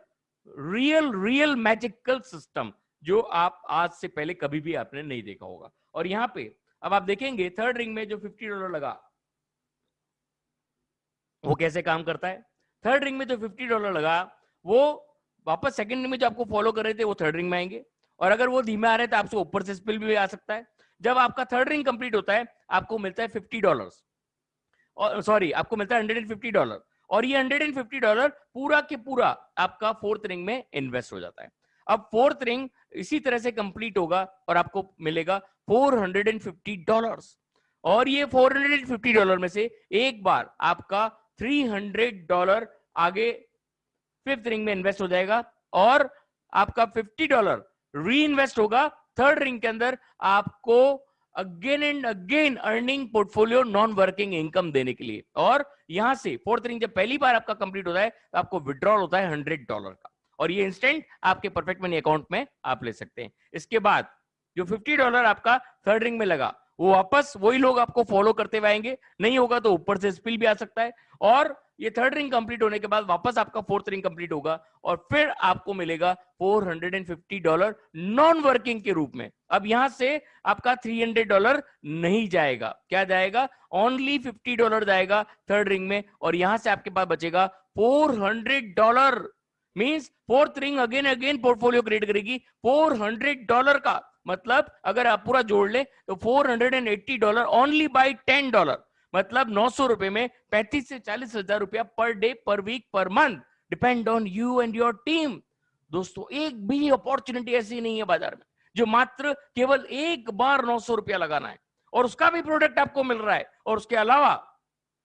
real real magical system जो आप आज से पहले कभी भी आपने नहीं देखा होगा। और यहाँ पे अब आप देखेंगे थर्ड रिंग में जो 50 डॉलर लगा, वो कैसे काम करता है? थर्ड रिंग में जो 50 डॉलर लगा, वो वापस सेकंड रिंग में जो आपको फॉलो कर रहे थे, वो थर्ड रिंग में आएँगे। और अगर वो धीमे आ रहे तो आपसे ऊपर से स्पिल भी आ सकता है। जब आपका थर्ड रिंग कंप्लीट होता है, आपको मिलता है फिफ्टी डॉलर सॉरी आपको मिलता है हंड्रेड फिफ्टी डॉलर और ये हंड्रेड फिफ्टी डॉलर पूरा के पूरा आपका फोर्थ रिंग में इन्वेस्ट हो जाता है। अब फोर्थ रिंग इसी तरह से कंप्लीट होगा और आपको मिलेगा 450 डॉलर्स और ये 450 डॉलर में से एक बार आपका 300 डॉलर आगे फिफ्थ रिंग में इन्वेस्ट हो जाएगा और आपका 50 डॉलर री इन्वेस्ट होगा. थर्ड रिंग के अंदर आपको again and again earning portfolio non working income देने के लिए. और यहाँ से फोर्थ रिंग जब पहली बार आपका कंप्लीट होता है तो आपको विड्रॉल होता है हंड्रेड डॉलर का. और ये इंस्टेंट आपके परफेक्ट मनी अकाउंट में आप ले सकते हैं। इसके बाद, जो 50 डॉलर आपका थर्ड रिंग में लगा, वो वापस वही लोग आपको फॉलो करते हुए आएँगे। नहीं होगा तो ऊपर से स्पिल भी आ सकता है और ये थर्ड रिंग कंप्लीट होने के बाद वापस आपका फोर्थ रिंग कंप्लीट होगा और फिर आपको मिलेगा 450 डॉलर नॉन वर्किंग के रूप में। अब यहाँ से आपका 300 डॉलर नहीं जाएगा। क्या जाएगा? ओनली 50 डॉलर जाएगा थर्ड रिंग में और यहाँ से आपके पास बचेगा 400 dollar means fourth ring again again portfolio create करेगी। 400 डॉलर का मतलब अगर आप पूरा जोड़ ले तो 480 डॉलर ओनली बाय 10 डॉलर मतलब नौ सौ रुपए में पैंतीस से चालीस हज़ार रुपया पर day per week per month depend on you and your team दोस्तों, एक भी अपॉर्चुनिटी ऐसी नहीं है बाज़ार में, जो मात्र केवल एक बार नौ सौ रुपया लगाना है। और उसका भी प्रोडक्ट आपको मिल रहा है। और उसके अलावा,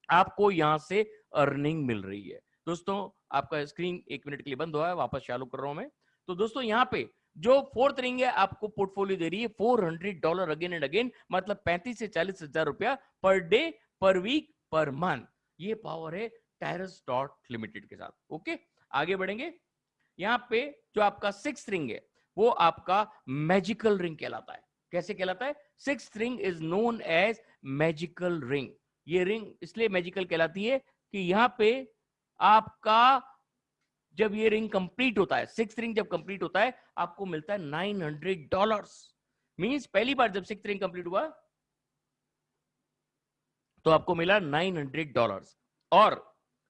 आपको यहाँ से अर्निंग मिल रही है। दोस्तों, आपका स्क्रीन एक मिनट के लिए बंद हुआ है, वापस चालू कर रहा हूँ मैं। तो दोस्तों, यहाँ पे जो फोर्थ रिंग है, आपको पोर्टफोलियो दे रही है four hundred dollar again and again मतलब पैंतीस से चालीस हज़ार रुपया per day per week per month ये पावर है टायरस डॉट लिमिटेड के साथ ओके आगे बढ़ेंगे। यहाँ पे जो आपका सिक्स रिंग है, वो आपका मैजिकल रिंग कहलाता है। कैसे कहलाता है? Six ring is known as magical ring ये रिंग इसलिए मैजिकल कहलाती है कि यहाँ पे आपका जब ये रिंग कंप्लीट होता है सिक्स रिंग जब कंप्लीट होता है, आपको मिलता है नाइन हंड्रेड डॉलर मीन्स पहली बार जब सिक्स रिंग कंप्लीट हुआ तो आपको मिला नाइन हंड्रेड डॉलर और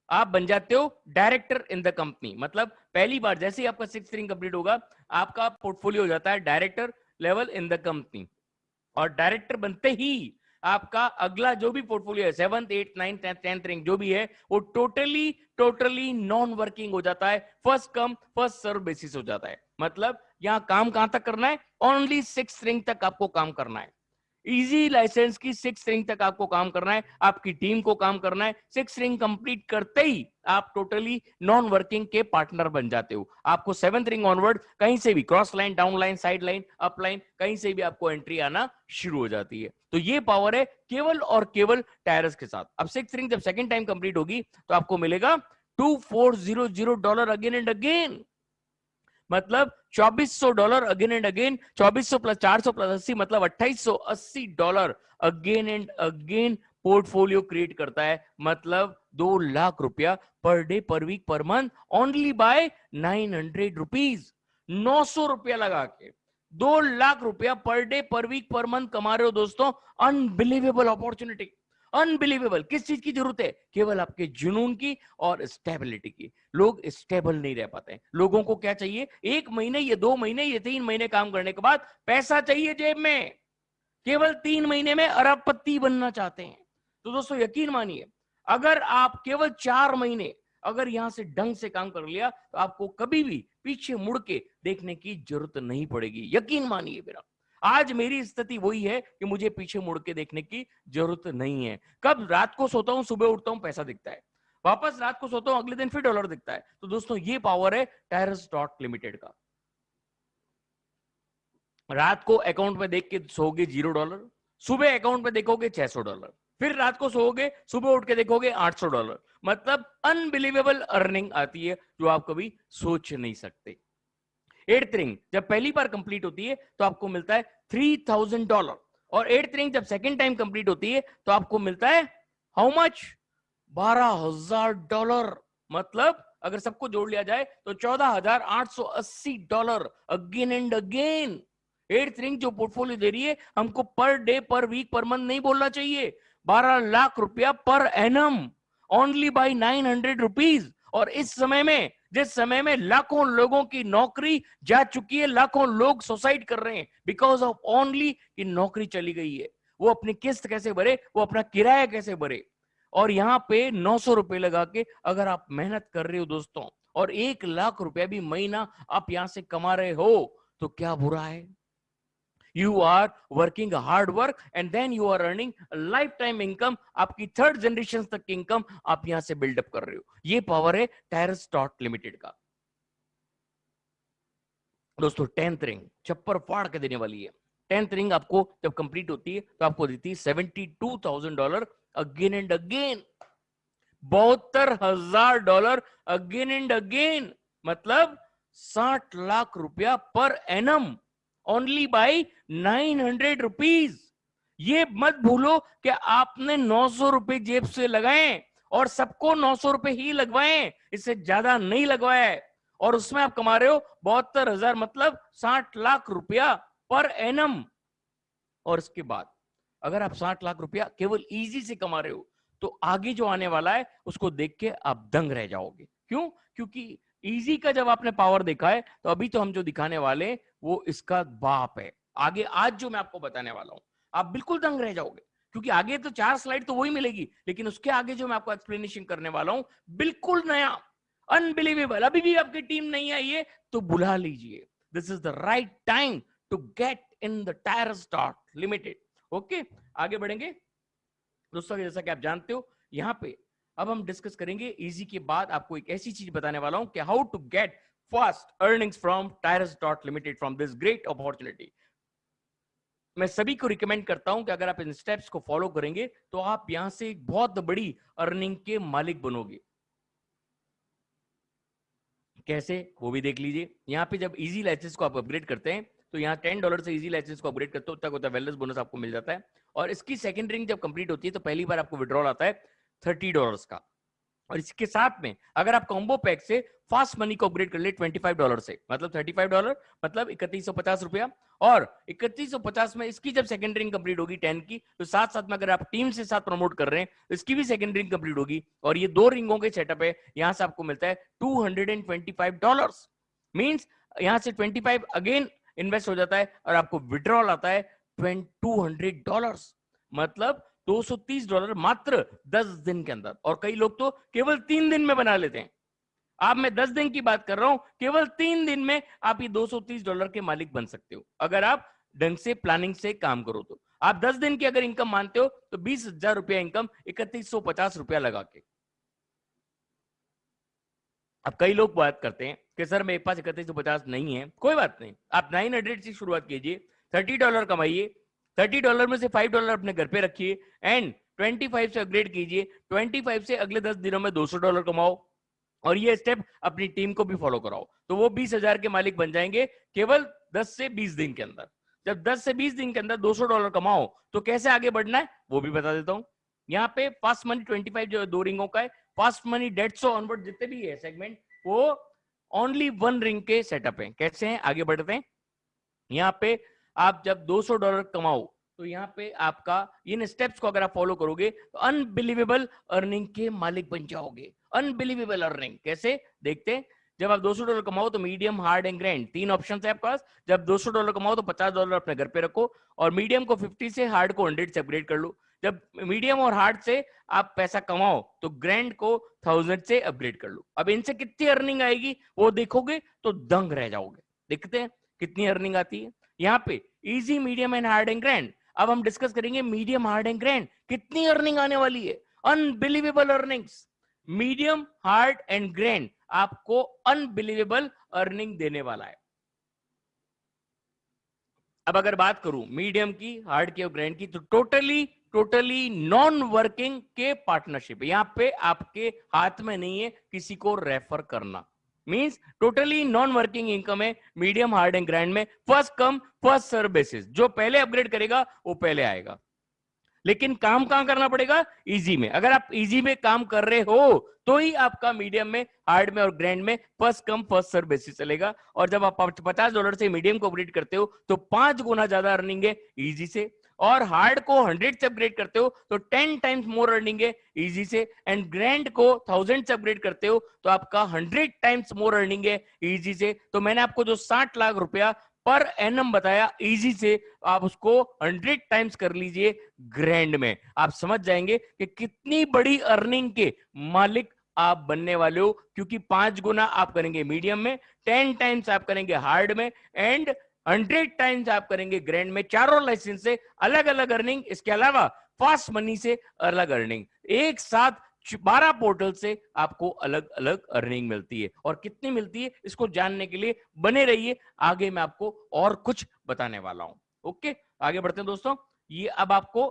आप बन जाते हो डायरेक्टर इन द कंपनी मतलब पहली बार जैसे ही आपका सिक्स रिंग कंप्लीट होगा, आपका पोर्टफोलियो हो जाता है director level in the company और डायरेक्टर बनते ही आपका अगला जो भी पोर्टफोलियो है seventh eight ninth tenth rank जो भी है, वो टोटली टोटली नॉन वर्किंग हो जाता है। First come first serve basis हो जाता है। मतलब यहाँ काम कहाँ तक करना है? ओनली सिक्स रैंक तक आपको काम करना है। इजी लाइसेंस की सिक्स रिंग तक आपको काम करना है, आपकी टीम को काम करना है। सिक्स रिंग कंप्लीट करते ही आप टोटली नॉन वर्किंग के पार्टनर बन जाते हो। आपको सेवंथ रिंग ऑनवर्ड कहीं से भी cross line down line side line up line कहीं से भी आपको एंट्री आना शुरू हो जाती है। तो ये पावर है केवल और केवल टायरस के साथ। अब सिक्स रिंग जब सेकेंड टाइम कंप्लीट होगी तो आपको मिलेगा two four zero zero dollar again and again मतलब 2400 dollar again and again 2400 plus 400 plus 80 मतलब 2880 dollar again and again portfolio create करता है मतलब दो लाख रुपया पर day, per week, per month only by nine hundred rupees नौ सौ रुपया लगा के दो लाख रुपया per day, per week, per month कमा रहे हो दोस्तों। अनबिलीवेबल अपॉर्चुनिटी अनबिलीवेबल किस चीज़ की ज़रूरत है? केवल आपके जुनून की और स्टेबिलिटी की। लोग स्टेबल नहीं रह पाते लोगों को क्या चाहिए? एक महीने ये दो महीने ये तीन महीने काम करने के बाद पैसा चाहिए जेब में। केवल तीन महीने में अरबपति बनना चाहते हैं। तो दोस्तों, यकीन मानिए, अगर आप केवल चार महीने अगर यहाँ से ढंग से काम कर लिया तो आपको कभी भी पीछे मुड़ के देखने की ज़रूरत नहीं पड़ेगी। यकीन मानिए मेरा। आज मेरी स्थिति वही है कि मुझे पीछे मुड़ के देखने की ज़रूरत नहीं है। कब? रात को सोता हूँ, सुबह उठता हूँ, पैसा दिखता है। वापस रात को सोता हूँ, अगले दिन फिर डॉलर दिखता है। तो दोस्तों, ये पावर है टायरस डॉट लिमिटेड का। रात को अकाउंट में देख के सोगे ज़ीरो डॉलर सुबह अकाउंट में देखोगे छह सौ डॉलर फिर रात को सोओगे, सुबह उठ के देखोगे आठ सौ डॉलर मतलब अनबिलीवेबल अर्निंग आती है, जो आप कभी सोच नहीं सकते। एट्थ रिंग, जब पहली बार कंप्लीट होती है तो आपको मिलता है थ्री थाउज़ेंड डॉलर और एट्थ रिंग जब सेकेंड टाइम कंप्लीट होती है तो आपको मिलता है हाउ मच बारह हज़ार डॉलर मतलब अगर सबको जोड़ लिया जाए तो चौदह हज़ार आठ सौ अस्सी dollar again and again eighth ring जो पोर्टफोलियो दे रही है, हमको per day per week per month नहीं बोलना चाहिए. बारह लाख रुपया per annum only by nine hundred rupees और इस समय में जिस समय में लाखों लोगों की नौकरी जा चुकी है, लाखों लोग सुसाइड कर रहे हैं बिकॉज़ ऑफ़ ओनली कि नौकरी चली गई है। वो अपनी किस्त कैसे भरे, वो अपना किराया कैसे भरे? और यहाँ पे नौ सौ रुपए लगा के अगर आप मेहनत कर रहे हो दोस्तों और एक लाख रुपया भी महीना आप यहाँ से कमा रहे हो तो क्या बुरा है? You are working hard work and then you are earning lifetime income आपकी थर्ड जनरेशन तक इनकम आप यहाँ से बिल्डअप कर रहे हो। ये पावर है टायरस डॉट लिमिटेड का। दोस्तों टेंथ रिंग छप्पर फाड़ के देने वाली है। टेंथ रिंग आपको जब कंप्लीट होती है तो आपको देती है seventy two thousand dollar again and again बहत्तर हज़ार डॉलर अगेन एंड अगेन मतलब साठ लाख रुपया per annum only by nine hundred rupees ये मत भूलो कि आपने नौ सौ रुपए जेब से लगाए और सबको नौ सौ रुपए ही लगवाए इससे ज़्यादा नहीं लगवाए और उसमें आप कमा रहे हो बहत्तर हज़ार मतलब साठ लाख रुपया पर एनम। और इसके बाद, अगर आप साठ लाख रुपया केवल इजी से कमा रहे हो तो आगे जो आने वाला है, उसको देख के आप दंग रह जाओगे। क्यों? क्योंकि इजी का जब आपने पावर देखा है तो अभी तो हम जो दिखाने वाले वो इसका बाप है। आगे, आज जो मैं आपको बताने वाला हूँ, आप बिल्कुल दंग रह जाओगे, क्योंकि आगे तो चार स्लाइड तो वही मिलेगी, लेकिन उसके आगे जो मैं आपको एक्सप्लेनेशन करने वाला हूँ, बिल्कुल नया अनबिलीवेबल अभी भी आपकी टीम नहीं आई है तो बुला लीजिए। This is the right time to get in the tyre stock limited okay आगे बढ़ेंगे। दोस्तों, जैसा कि आप जानते हो, यहाँ पे अब हम डिस्कस करेंगे इजी के बाद आपको एक ऐसी चीज़ बताने वाला हूँ कि how to get fast earnings from Tyrus dot limited from this great opportunity मैं सभी को रिकमेंड करता हूँ कि अगर आप इन स्टेप्स को फॉलो करेंगे तो आप यहाँ से एक बहुत बड़ी अर्निंग के मालिक बनोगे। कैसे? वो भी देख लीजिए। यहाँ पे जब इजी लाइसेंस को आप अपग्रेड करते हैं तो यहाँ टेन डॉलर से इजी लाइसेंस को अपग्रेड करते हो तक होता है वेलनेस बोनस आपको मिल जाता है। और इसकी सेकंड रिंग जब कंप्लीट होती है तो पहली बार आपको विड्रॉल आता है। थर्टी डॉलर का। और इसके साथ में अगर आप कॉम्बो पैक से फास्ट मनी को अपग्रेड कर ले 25 डॉलर से मतलब 35 डॉलर मतलब इकतीस रुपया। और इकतीस में इसकी जब सेकंड रिंग कंप्लीट होगी 10 की तो साथ साथ में अगर आप टीम से साथ प्रमोट कर रहे हैं तो इसकी भी सेकंड रिंग कंप्लीट होगी। और ये दो रिंगों के सेटअप है, यहाँ से आपको मिलता है टू डॉलर मीन्स यहाँ से 25 अगेन इन्वेस्ट हो जाता है और आपको विड्रॉल आता है टू मतलब 230 डॉलर मात्र 10 दिन के अंदर। और कई लोग तो केवल तीन दिन में बना लेते हैं। आप, मैं 10 दिन की बात कर रहा हूँ, केवल तीन दिन में आप ये 230 डॉलर के मालिक बन सकते हो। अगर आप ढंग से प्लानिंग से काम करो तो। आप दस दिन की अगर इनकम मानते हो तो बीस हज़ार रुपया इनकम इकतीस सौ पचास रुपया लगा के। अब कई लोग बात करते हैं कि, सर, मेरे पास इकतीस सौ पचास नहीं है। कोई बात नहीं। आप नाइन हंड्रेड से शुरुआत कीजिए, थर्टी डॉलर कमाइए थर्टी डॉलर में से फाइव डॉलर अपने घर पे रखिए एंड ट्वेंटी फाइव से अपग्रेड कीजिए, ट्वेंटी फाइव से अगले दस दिनों में दो सौ डॉलर कमाओ और ये स्टेप अपनी टीम को भी फॉलो कराओ। तो वो बीस हज़ार के मालिक बन जाएँगे केवल दस से बीस दिन के अंदर। जब 10 से 20 दिन के अंदर 200 डॉलर कमाओ तो कैसे आगे बढ़ना है वो भी बता देता हूँ। यहाँ पे फास्ट मनी 25 जो दो रिंगों का है। फास्ट मनी डेढ़ सौ ऑनवर्ड जितने भी है सेगमेंट, वो ओनली वन रिंग के सेटअप है। कैसे हैं? आगे बढ़ते हैं। यहाँ पे आप जब 200 डॉलर कमाओ तो यहाँ पे आपका इन स्टेप्स को अगर आप फॉलो करोगे तो अनबिलीवेबल अर्निंग के मालिक बन जाओगे। अनबिलीवेबल अर्निंग कैसे? देखते हैं। जब आप 200 डॉलर कमाओ तो मीडियम हार्ड एंड ग्रैंड तीन ऑप्शन है आपके पास। जब 200 डॉलर कमाओ तो 50 डॉलर अपने घर पे रखो और मीडियम को 50 से हार्ड को 100 से अपग्रेड कर लो। जब मीडियम और हार्ड से आप पैसा कमाओ तो ग्रैंड को थाउज़ेंड से अपग्रेड कर लो। अब इनसे कितनी अर्निंग आएगी, वो देखोगे तो दंग रह जाओगे। देखते हैं, कितनी अर्निंग आती है। यहाँ पे easy medium and hard and grand अब हम डिस्कस करेंगे मीडियम हार्ड एंड ग्रैंड कितनी अर्निंग आने वाली है? Unbelievable earnings medium hard and grand आपको अनबिलीवेबल अर्निंग देने वाला है। अब अगर बात करूँ मीडियम की हार्ड की और ग्रैंड की तो टोटली टोटली नॉन वर्किंग के पार्टनरशिप यहाँ पे आपके हाथ में नहीं है किसी को रेफर करना। Means totally non working income है मीडियम हार्ड एंड ग्रैंड में फ़र्स्ट कम फ़र्स्ट सर्विसेज़ जो पहले अपग्रेड करेगा, वो पहले आएगा। लेकिन काम कहाँ करना पड़ेगा? इजी में। अगर आप इजी में काम कर रहे हो तो ही आपका मीडियम में हार्ड में और ग्रैंड में first come first serve basis चलेगा। और जब आप पचास डॉलर से मीडियम को अपग्रेड करते हो तो पाँच गुना ज़्यादा अर्निंग है इजी से। और हार्ड को हंड्रेड से अपग्रेड करते हो तो टेन टाइम्स मोर अर्निंग है इजी से एंड ग्रैंड को थाउज़ेंड से अपग्रेड करते हो तो आपका हंड्रेड टाइम्स मोर अर्निंग है इजी से। तो मैंने आपको जो साठ लाख रुपया पर एनम बताया इजी से आप उसको हंड्रेड टाइम्स कर लीजिए ग्रैंड में। आप समझ जाएँगे कि कितनी बड़ी अर्निंग के मालिक आप बनने वाले हो, क्योंकि पाँच गुना आप करेंगे मीडियम में टेन टाइम्स आप करेंगे हार्ड में एंड हंड्रेड टाइम्स आप करेंगे ग्रैंड में, चारों लाइसेंस से अलग अलग अर्निंग इसके अलावा फास्ट मनी से अलग अर्निंग एक साथ बारह पोर्टल से आपको अलग अलग अर्निंग मिलती है। और कितनी मिलती है? इसको जानने के लिए बने रहिए। आगे मैं आपको और कुछ बताने वाला हूँ। ओके? आगे बढ़ते हैं दोस्तों। ये अब आपको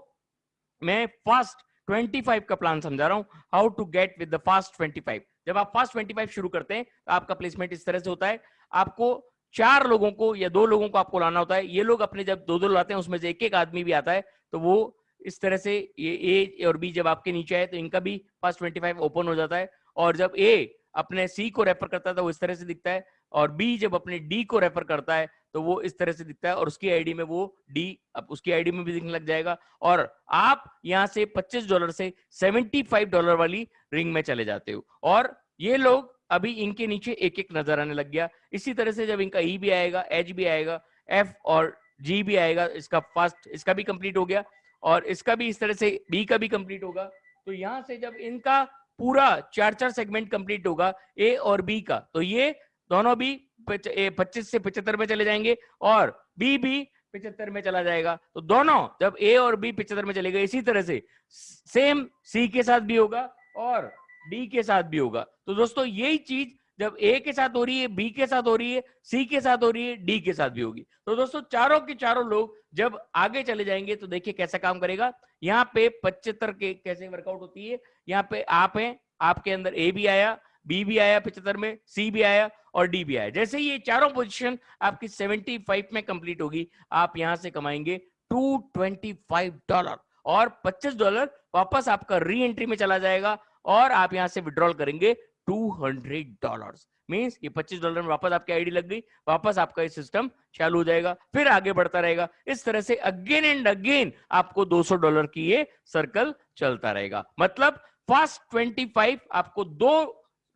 मैं फास्ट 25 का प्लान समझा रहा हूँ। How to get with the fast 25 जब आप फास्ट 25 शुरू करते हैं तो आपका प्लेसमेंट इस तरह से होता है। आपको चार लोगों को या दो लोगों को आपको लाना होता है। ये लोग अपने जब दो दो लाते हैं, उसमें से एक एक आदमी भी आता है तो वो इस तरह से ये ए और बी जब आपके नीचे है तो इनका भी पास ट्वेंटी फाइव ओपन हो जाता है। और जब ए अपने सी को रेफर करता है तो वो इस तरह से दिखता है। और बी जब अपने डी को रेफर करता है तो वो इस तरह से दिखता है। और उसकी आईडी में वो डी, अब उसकी आईडी में भी दिखने लग जाएगा। और आप यहाँ से 25 डॉलर से 75 डॉलर वाली रिंग में चले जाते हो। और ये लोग अभी इनके नीचे एक एक नज़र आने लग गया। इसी तरह से जब इनका ई e भी आएगा एच भी आएगा एफ़ और जी भी आएगा, इसका फ़र्स्ट इसका भी कंप्लीट हो गया और इसका भी इस तरह से बी का भी कंप्लीट होगा। तो यहाँ से जब इनका पूरा चार चार सेगमेंट कंप्लीट होगा ए और बी का तो ये दोनों भी पच्चीस से पिछहत्तर में चले जाएँगे और बी भी पिछहत्तर में चला जाएगा। तो दोनों जब ए और बी पिछहत्तर में चलेगा इसी तरह से सेम सी के साथ भी होगा और डी के साथ भी होगा। तो दोस्तों, यही चीज़ जब ए के साथ हो रही है, बी के साथ हो रही है, सी के साथ हो रही है, डी के साथ भी होगी। तो दोस्तों, चारों के चारों लोग जब आगे चले जाएँगे तो देखिए कैसा काम करेगा। यहाँ पे पचहत्तर के कैसे वर्कआउट होती है, यहाँ पे आप हैं, आपके अंदर ए भी आया, बी भी आया पचहत्तर में, सी भी आया और डी भी आया। जैसे ये चारों पोजीशन आपकी 75 में कंप्लीट होगी, आप यहाँ से कमाएँगे 225 डॉलर और 25 डॉलर वापस आपका री एंट्री में चला जाएगा। और आप यहाँ से विड्रॉल करेंगे 200 डॉलर मीन्स ये 25 डॉलर में वापस आपकी आईडी लग गई, वापस आपका ये सिस्टम चालू हो जाएगा, फिर आगे बढ़ता रहेगा। इस तरह से अगेन एंड अगेन आपको 200 डॉलर की ये सर्कल चलता रहेगा। मतलब फास्ट 25 आपको दो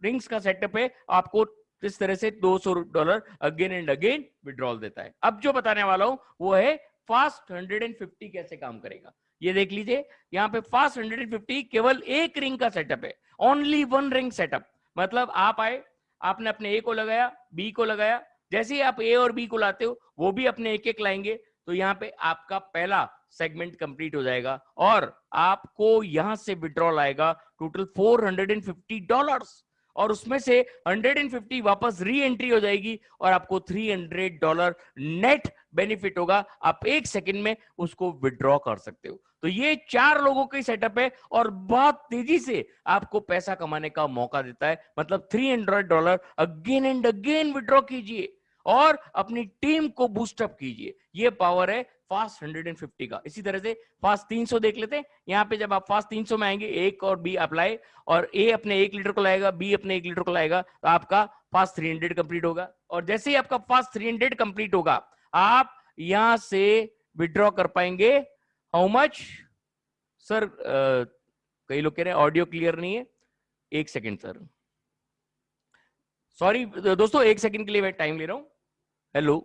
रिंग्स का सेटअप है, आपको इस तरह से 200 dollar again and again withdrawal देता है। अब जो बताने वाला हूँ, वो है फास्ट 150 कैसे काम करेगा। ये देख लीजिए, यहाँ पे फास्ट 150 केवल एक रिंग का सेटअप है ओनली वन रिंग सेटअप मतलब आप आए, आपने अपने ए को लगाया बी को लगाया, जैसे ही आप ए और बी को लाते हो, वो भी अपने एक एक लाएँगे तो यहाँ पे आपका पहला सेगमेंट कंप्लीट हो जाएगा और आपको यहाँ से विड्रॉल आएगा टोटल 450 डॉलर्स और उसमें से 150 वापस री एंट्री हो जाएगी और आपको 300 डॉलर नेट बेनिफिट होगा, आप एक सेकंड में उसको विड्रॉ कर सकते हो। तो ये चार लोगों की सेटअप है और बहुत तेज़ी से आपको पैसा कमाने का मौका देता है। मतलब 300 dollar again and again withdraw कीजिए और अपनी टीम को बूस्टअप कीजिए। ये पावर है फास्ट 150 का। इसी तरह से फास्ट 300 देख लेते हैं। यहाँ पे जब आप फास्ट 300 में आएँगे एक और बी अप्लाई और ए अपने एक लीटर को लाएगा बी अपने एक लीटर को लाएगा तो आपका फास्ट 300 कंप्लीट होगा। और जैसे ही आपका फास्ट 300 कंप्लीट होगा आप यहाँ से विड्रॉ कर पाएँगे। हाउ मच सर कई लोग कह रहे हैं ऑडियो क्लियर नहीं है। एक सेकेंड सर सॉरी दोस्तों, एक सेकंड के लिए मैं टाइम ले रहा हूँ। हेलो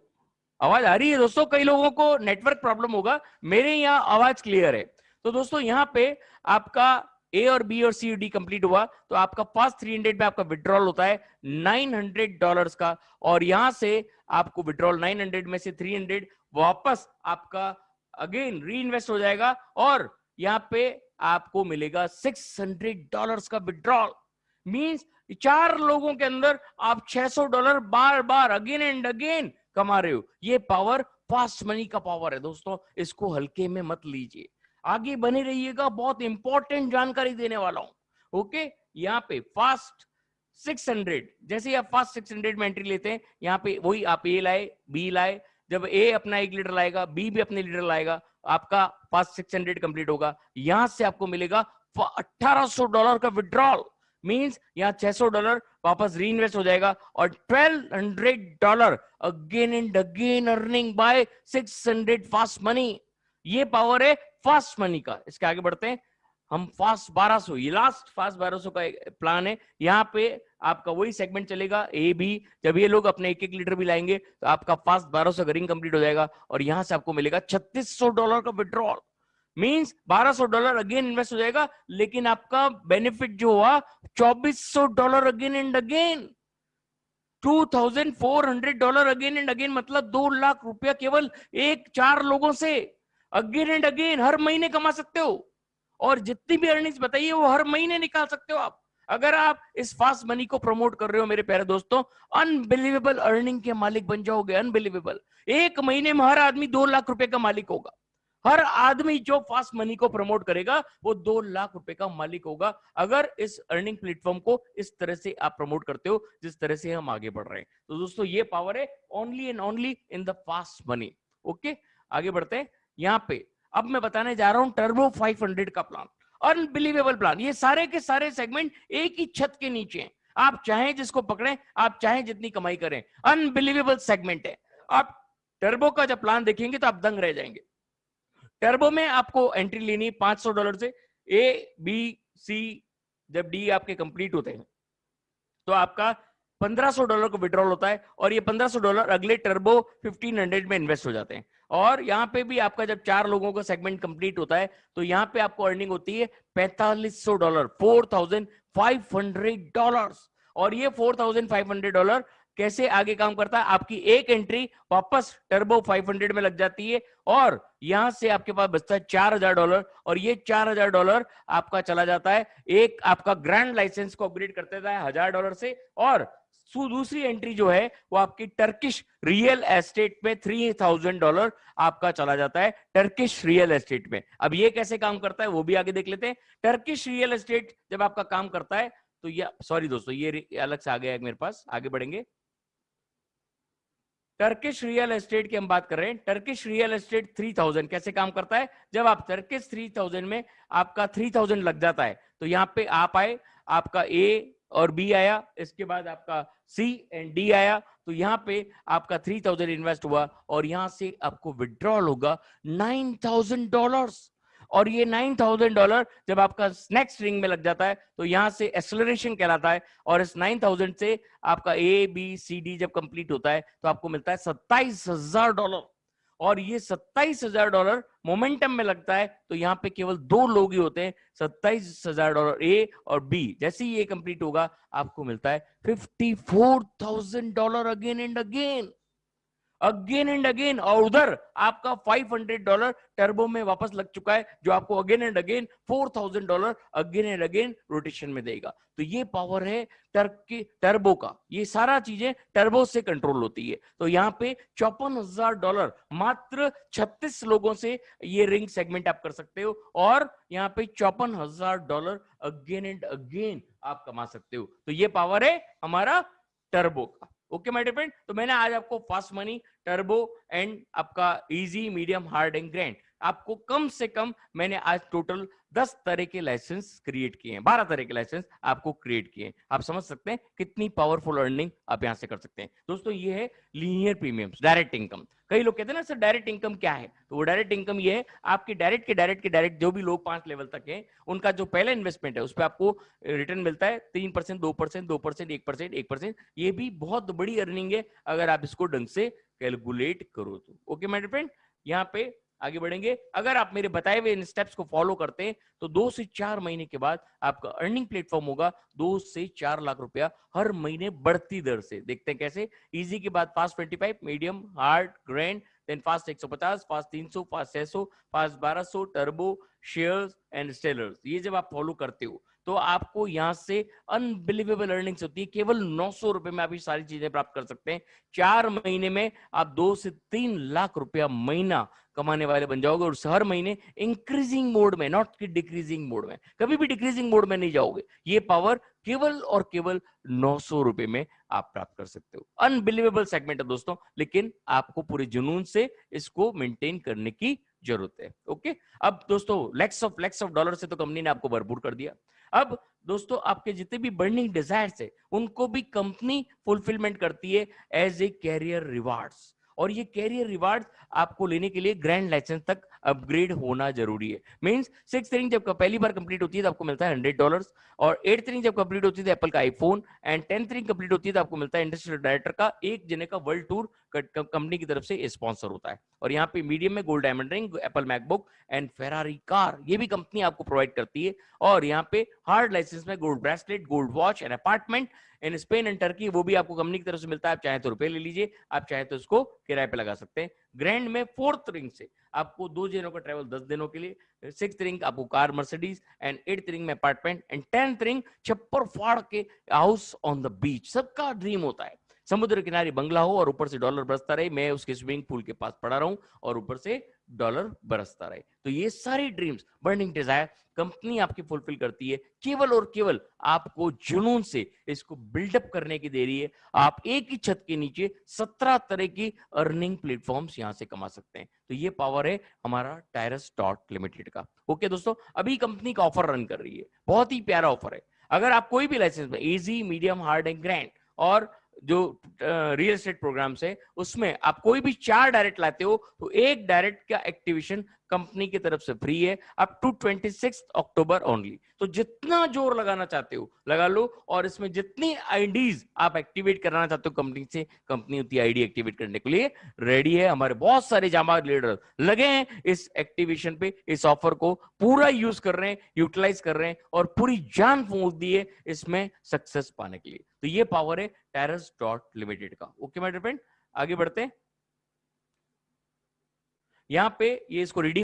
आवाज़ आ रही है दोस्तों? कई लोगों को नेटवर्क प्रॉब्लम होगा। मेरे यहाँ आवाज़ क्लियर है। तो दोस्तों, यहाँ पे आपका ए और बी और सी डी कंप्लीट हुआ तो आपका पास 300 में आपका विड्रॉल होता है 900 डॉलर्स का। और यहाँ से आपको विड्रॉल 900 में से 300 वापस आपका अगेन री इन्वेस्ट हो जाएगा और यहाँ पे आपको मिलेगा 600 डॉलर्स का विड्रॉल मींस चार लोगों के अंदर आप 600 डॉलर बार बार अगेन एंड अगेन कमा रहे हो। ये पावर फास्ट मनी का पावर है। दोस्तों, इसको हल्के में मत लीजिए। आगे बने रहिएगा, बहुत इंपॉर्टेंट जानकारी देने वाला हूँ। ओके यहाँ पे फास्ट 600 जैसे आप फास्ट 600 में एंट्री लेते हैं, यहाँ पे वही आप ए लाए बी लाए, जब ए अपना एक लीटर लाएगा बी भी अपने लीटर लाएगा, आपका फास्ट 600 कंप्लीट होगा। यहाँ से आपको मिलेगा 1800 डॉलर का विड्रॉल मींस यहाँ 600 डॉलर वापस री इन्वेस्ट हो जाएगा और 1200 dollar again and again earning by 600 fast money ये पावर है फास्ट मनी का। इसके आगे बढ़ते हैं। हम फास्ट 1200 ये लास्ट फास्ट 1200 का प्लान है। यहाँ पे आपका वही सेगमेंट चलेगा ए बी जब ये लोग अपने एक एक लीटर भी लाएँगे तो आपका फास्ट 1200 का रिंग कंप्लीट हो जाएगा और यहाँ से आपको मिलेगा 3600 डॉलर का withdrawal means 1200 dollar again invest हो जाएगा, लेकिन आपका बेनिफिट जो हुआ 2400 dollar again and again 2400 dollar again and again मतलब दो लाख रुपया केवल एक चार लोगों से। अगेन एंड अगेन हर महीने कमा सकते हो। और जितनी भी अर्निंग्स बताइए, वो हर महीने निकाल सकते हो आप। अगर आप इस फास्ट मनी को प्रमोट कर रहे हो मेरे प्यारे दोस्तों अनबिलीवेबल अर्निंग के मालिक बन जाओगे अनबिलीवेबल एक महीने में हर आदमी दो लाख रुपए का मालिक होगा। हर आदमी जो फास्ट मनी को प्रमोट करेगा, वो दो लाख रुपए का मालिक होगा। अगर इस अर्निंग प्लेटफॉर्म को इस तरह से आप प्रमोट करते हो, जिस तरह से हम आगे बढ़ रहे हैं। तो दोस्तों, ये पावर है only and only in the fast money okay आगे बढ़ते हैं। यहाँ पे। अब मैं बताने जा रहा हूँ टर्बो 500 का प्लान अनबिलीवेबल प्लान ये सारे के सारे सेगमेंट एक ही छत के नीचे हैं। आप चाहे जिसको पकड़ें, आप चाहें जितनी कमाई करें। अनबिलीवेबल सेगमेंट है। आप टर्बो का जब प्लान देखेंगे तो आप दंग रह जाएँगे। टर्बो में आपको एंट्री लेनी है सौ डॉलर से। ए बी सी जब डी आपके कंप्लीट होते हैं तो आपका 1500 डॉलर को विड्रॉल होता है और ये 1500 डॉलर अगले टर्बो 1500 में इन्वेस्ट हो जाते हैं। और यहाँ पे भी आपका जब चार लोगों का सेगमेंट कंप्लीट होता है तो यहाँ पे आपको अर्निंग होती है 4500 डॉलर 4500 डॉलर और ये 4500 डॉलर कैसे आगे काम करता है? आपकी एक एंट्री वापस टर्बो 500 में लग जाती है और यहाँ से आपके पास बचता है चार हज़ार डॉलर और ये चार हज़ार डॉलर आपका चला जाता है। एक आपका ग्रैंड लाइसेंस को अपग्रेड करते हज़ार डॉलर से और दूसरी एंट्री जो है, वो आपकी टर्किश रियल एस्टेट में थ्री थाउज़ेंड डॉलर आपका चला जाता है टर्किश रियल एस्टेट में। अब ये कैसे काम करता है, वो भी आगे देख लेते हैं। टर्किश रियल एस्टेट जब आपका काम करता है तो ये सॉरी दोस्तों, ये अलग से आ गया है मेरे पास, आगे बढ़ेंगे। टर्किश रियल एस्टेट की हम बात कर रहे हैं। टर्किश रियल एस्टेट 3000 कैसे काम करता है? जब आप टर्किश 3000 में आपका 3000 लग जाता है तो यहाँ पे आप आए, आपका ए और बी आया, इसके बाद आपका सी एंड डी आया तो यहाँ पे आपका 3000 इन्वेस्ट हुआ और यहाँ से आपको विड्रॉल होगा 9000 डॉलर्स और ये नाइन थाउज़ेंड डॉलर जब आपका नेक्स्ट रिंग में लग जाता है तो यहाँ से एक्सलरेशन कहलाता है और इस नाइन थाउज़ेंड से आपका ए बी सी डी जब कंप्लीट होता है तो आपको मिलता है सत्ताईस हज़ार डॉलर और ये सत्ताईस हज़ार डॉलर मोमेंटम में लगता है तो यहाँ पे केवल दो लोग ही होते हैं, सत्ताईस हज़ार डॉलर ए और बी जैसे ही ये कंप्लीट होगा, आपको मिलता है fifty four thousand dollar again and again again and again, और उधर आपका 500 डॉलर टर्बो में वापस लग चुका है, जो आपको again and again 4000 dollar again and again rotation में देगा। तो ये पावर है टर्की टर्बो का। ये सारा चीज़ें टर्बो से कंट्रोल होती है। तो यहाँ पे चौपन हज़ार डॉलर मात्र 36 लोगों से ये रिंग सेगमेंट आप कर सकते हो, और यहाँ पे चौपन हज़ार डॉलर अगेन एंड अगेन आप कमा सकते हो। तो ये पावर है हमारा टर्बो का। ओके माय फ्रेंड तो मैंने आज आपको फास्ट मनी टर्बो एंड आपका easy medium hard and grand आपको कम से कम मैंने आज टोटल दस तरह के लाइसेंस क्रिएट किए हैं, बारह तरह के लाइसेंस आपको क्रिएट किए हैं। आप समझ सकते हैं कितनी पावरफुल अर्निंग आप यहाँ से कर सकते हैं। दोस्तों, ये है लीनियर प्रीमियम डायरेक्ट इनकम कई लोग कहते हैं ना, सर डायरेक्ट इनकम क्या है? तो वो डायरेक्ट इनकम ये है, आपके डायरेक्ट के डायरेक्ट के डायरेक्ट जो भी लोग पाँच लेवल तक हैं, उनका जो पहला इन्वेस्टमेंट है, उस पर आपको रिटर्न मिलता है, तीन परसेंट, दो परसेंट दो परसेंट, एक परसेंट एक परसेंट। ये भी बहुत बड़ी अर्निंग है, अगर आप इसको ढंग से कैलकुलेट करो तो। ओके माय फ्रेंड यहाँ पे आगे बढ़ेंगे। अगर आप मेरे बताए हुए इन स्टेप्स को फॉलो करते हैं तो दो से चार महीने के बाद आपका अर्निंग प्लेटफॉर्म होगा। दो से चार लाख रुपया हर महीने बढ़ती दर से। देखते हैं कैसे? इजी के बाद fast twenty five medium hard grand then fast 150 fast 300 fast 600 fast बारह सौ टर्बो शेयर एंड सेलर्स ये जब आप फॉलो करते हो तो आपको यहाँ से अनबिलीवेबल अर्निंग्स होती है। केवल नौ सौ रुपए में आप ये सारी चीज़ें प्राप्त कर सकते हैं। चार महीने में आप दो से तीन लाख रुपया महीना कमाने वाले बन जाओगे और हर महीने इंक्रीजिंग मोड में नॉट कि डिक्रीजिंग मोड में, कभी भी डिक्रीजिंग मोड में नहीं जाओगे। ये पावर केवल और केवल नौ सौ रुपए में आप प्राप्त कर सकते हो। अनबिलीवेबल सेगमेंट है दोस्तों, लेकिन आपको पूरे जुनून से इसको मेंटेन करने की ज़रूरत है ओके अब दोस्तों lakhs of lakhs of dollar से तो कंपनी ने आपको भरपूर कर दिया। अब दोस्तों, आपके जितने भी बर्निंग डिज़ायर है, उनको भी कंपनी फुलफिलमेंट करती है एज ए कैरियर रिवार्ड्स और ये कैरियर रिवार्ड आपको लेने के लिए ग्रैंड लाइसेंस तक अपग्रेड होना ज़रूरी है। मीन्स सिक्स रिंग जब पहली बार कंप्लीट होती है तो आपको मिलता है हंड्रेड डॉलर और एट्थ रिंग जब कंप्लीट होती है एप्पल का iPhone and tenth ring complete होती है तो आपको मिलता है इंडस्ट्रियल डायरेक्टर का एक जने का वर्ल्ड टूर कंपनी की तरफ़ से स्पॉन्सर होता है। और यहाँ पे मीडियम में gold diamond ring Apple MacBook and Ferrari car ये भी कंपनी आपको प्रोवाइड करती है। और यहाँ पे हार्ड लाइसेंस में gold bracelet gold watch and apartment in Spain and Turkey वो भी आपको कंपनी की तरफ़ से मिलता है। आप चाहे तो रुपए ले लीजिए, आप चाहे तो इसको किराए पे लगा सकते हैं। ग्रैंड में फोर्थ रिंग से। आपको दो दिनों का ट्रेवल दस दिनों के लिए सिक्स रिंग आपको car Mercedes and eight ring में अपार्टमेंट एंड टेंथ रिंग छप्पर फाड़ के हाउस ऑन द बीच सबका ड्रीम होता है। समुद्र किनारे बंगला हो और ऊपर से डॉलर बरसता रहे, मैं उसके स्विमिंग पूल के पास पड़ा रहूँ और ऊपर से डॉलर बरसता रहे। तो ये सारी ड्रीम्स, बर्निंग डिज़ायर, कंपनी आपकी फुलफिल करती है। केवल और केवल आपको जुनून से इसको बिल्डअप करने की दे रही है। आप एक ही छत के नीचे सत्रह तरह की अर्निंग प्लेटफॉर्म्स यहाँ से कमा सकते हैं। तो ये पावर है हमारा टायरस डॉट लिमिटेड का। ओके दोस्तों, अभी कंपनी का ऑफ़र रन कर रही है। बहुत ही प्यारा ऑफ़र है। अगर आप कोई भी लाइसेंस में easy medium hard and grand और जो रियल एस्टेट प्रोग्राम है, उसमें आप कोई भी चार डायरेक्ट लाते हो तो एक डायरेक्ट का एक्टिवेशन कंपनी की तरफ़ से फ्री है up to twenty October only तो जितना ज़ोर लगाना चाहते हो, लगा लो, और इसमें जितनी आईडीज आप एक्टिवेट कराना चाहते हो कंपनी से कंपनी उतनी आईडी एक्टिवेट करने के लिए रेडी है। हमारे बहुत सारे जामा लीडर लगे हैं इस एक्टिवेशन पे, इस ऑफ़र को पूरा यूज़ कर रहे हैं यूटिलाइज कर रहे हैं, और पूरी जान फूक दी है इसमें सक्सेस पाने के लिए। तो ये पावर है टेरस डॉट लिमिटेड का। ओके माय फ्रेंड आगे बढ़ते हैं। यहाँ पे ये इसको रीडिंग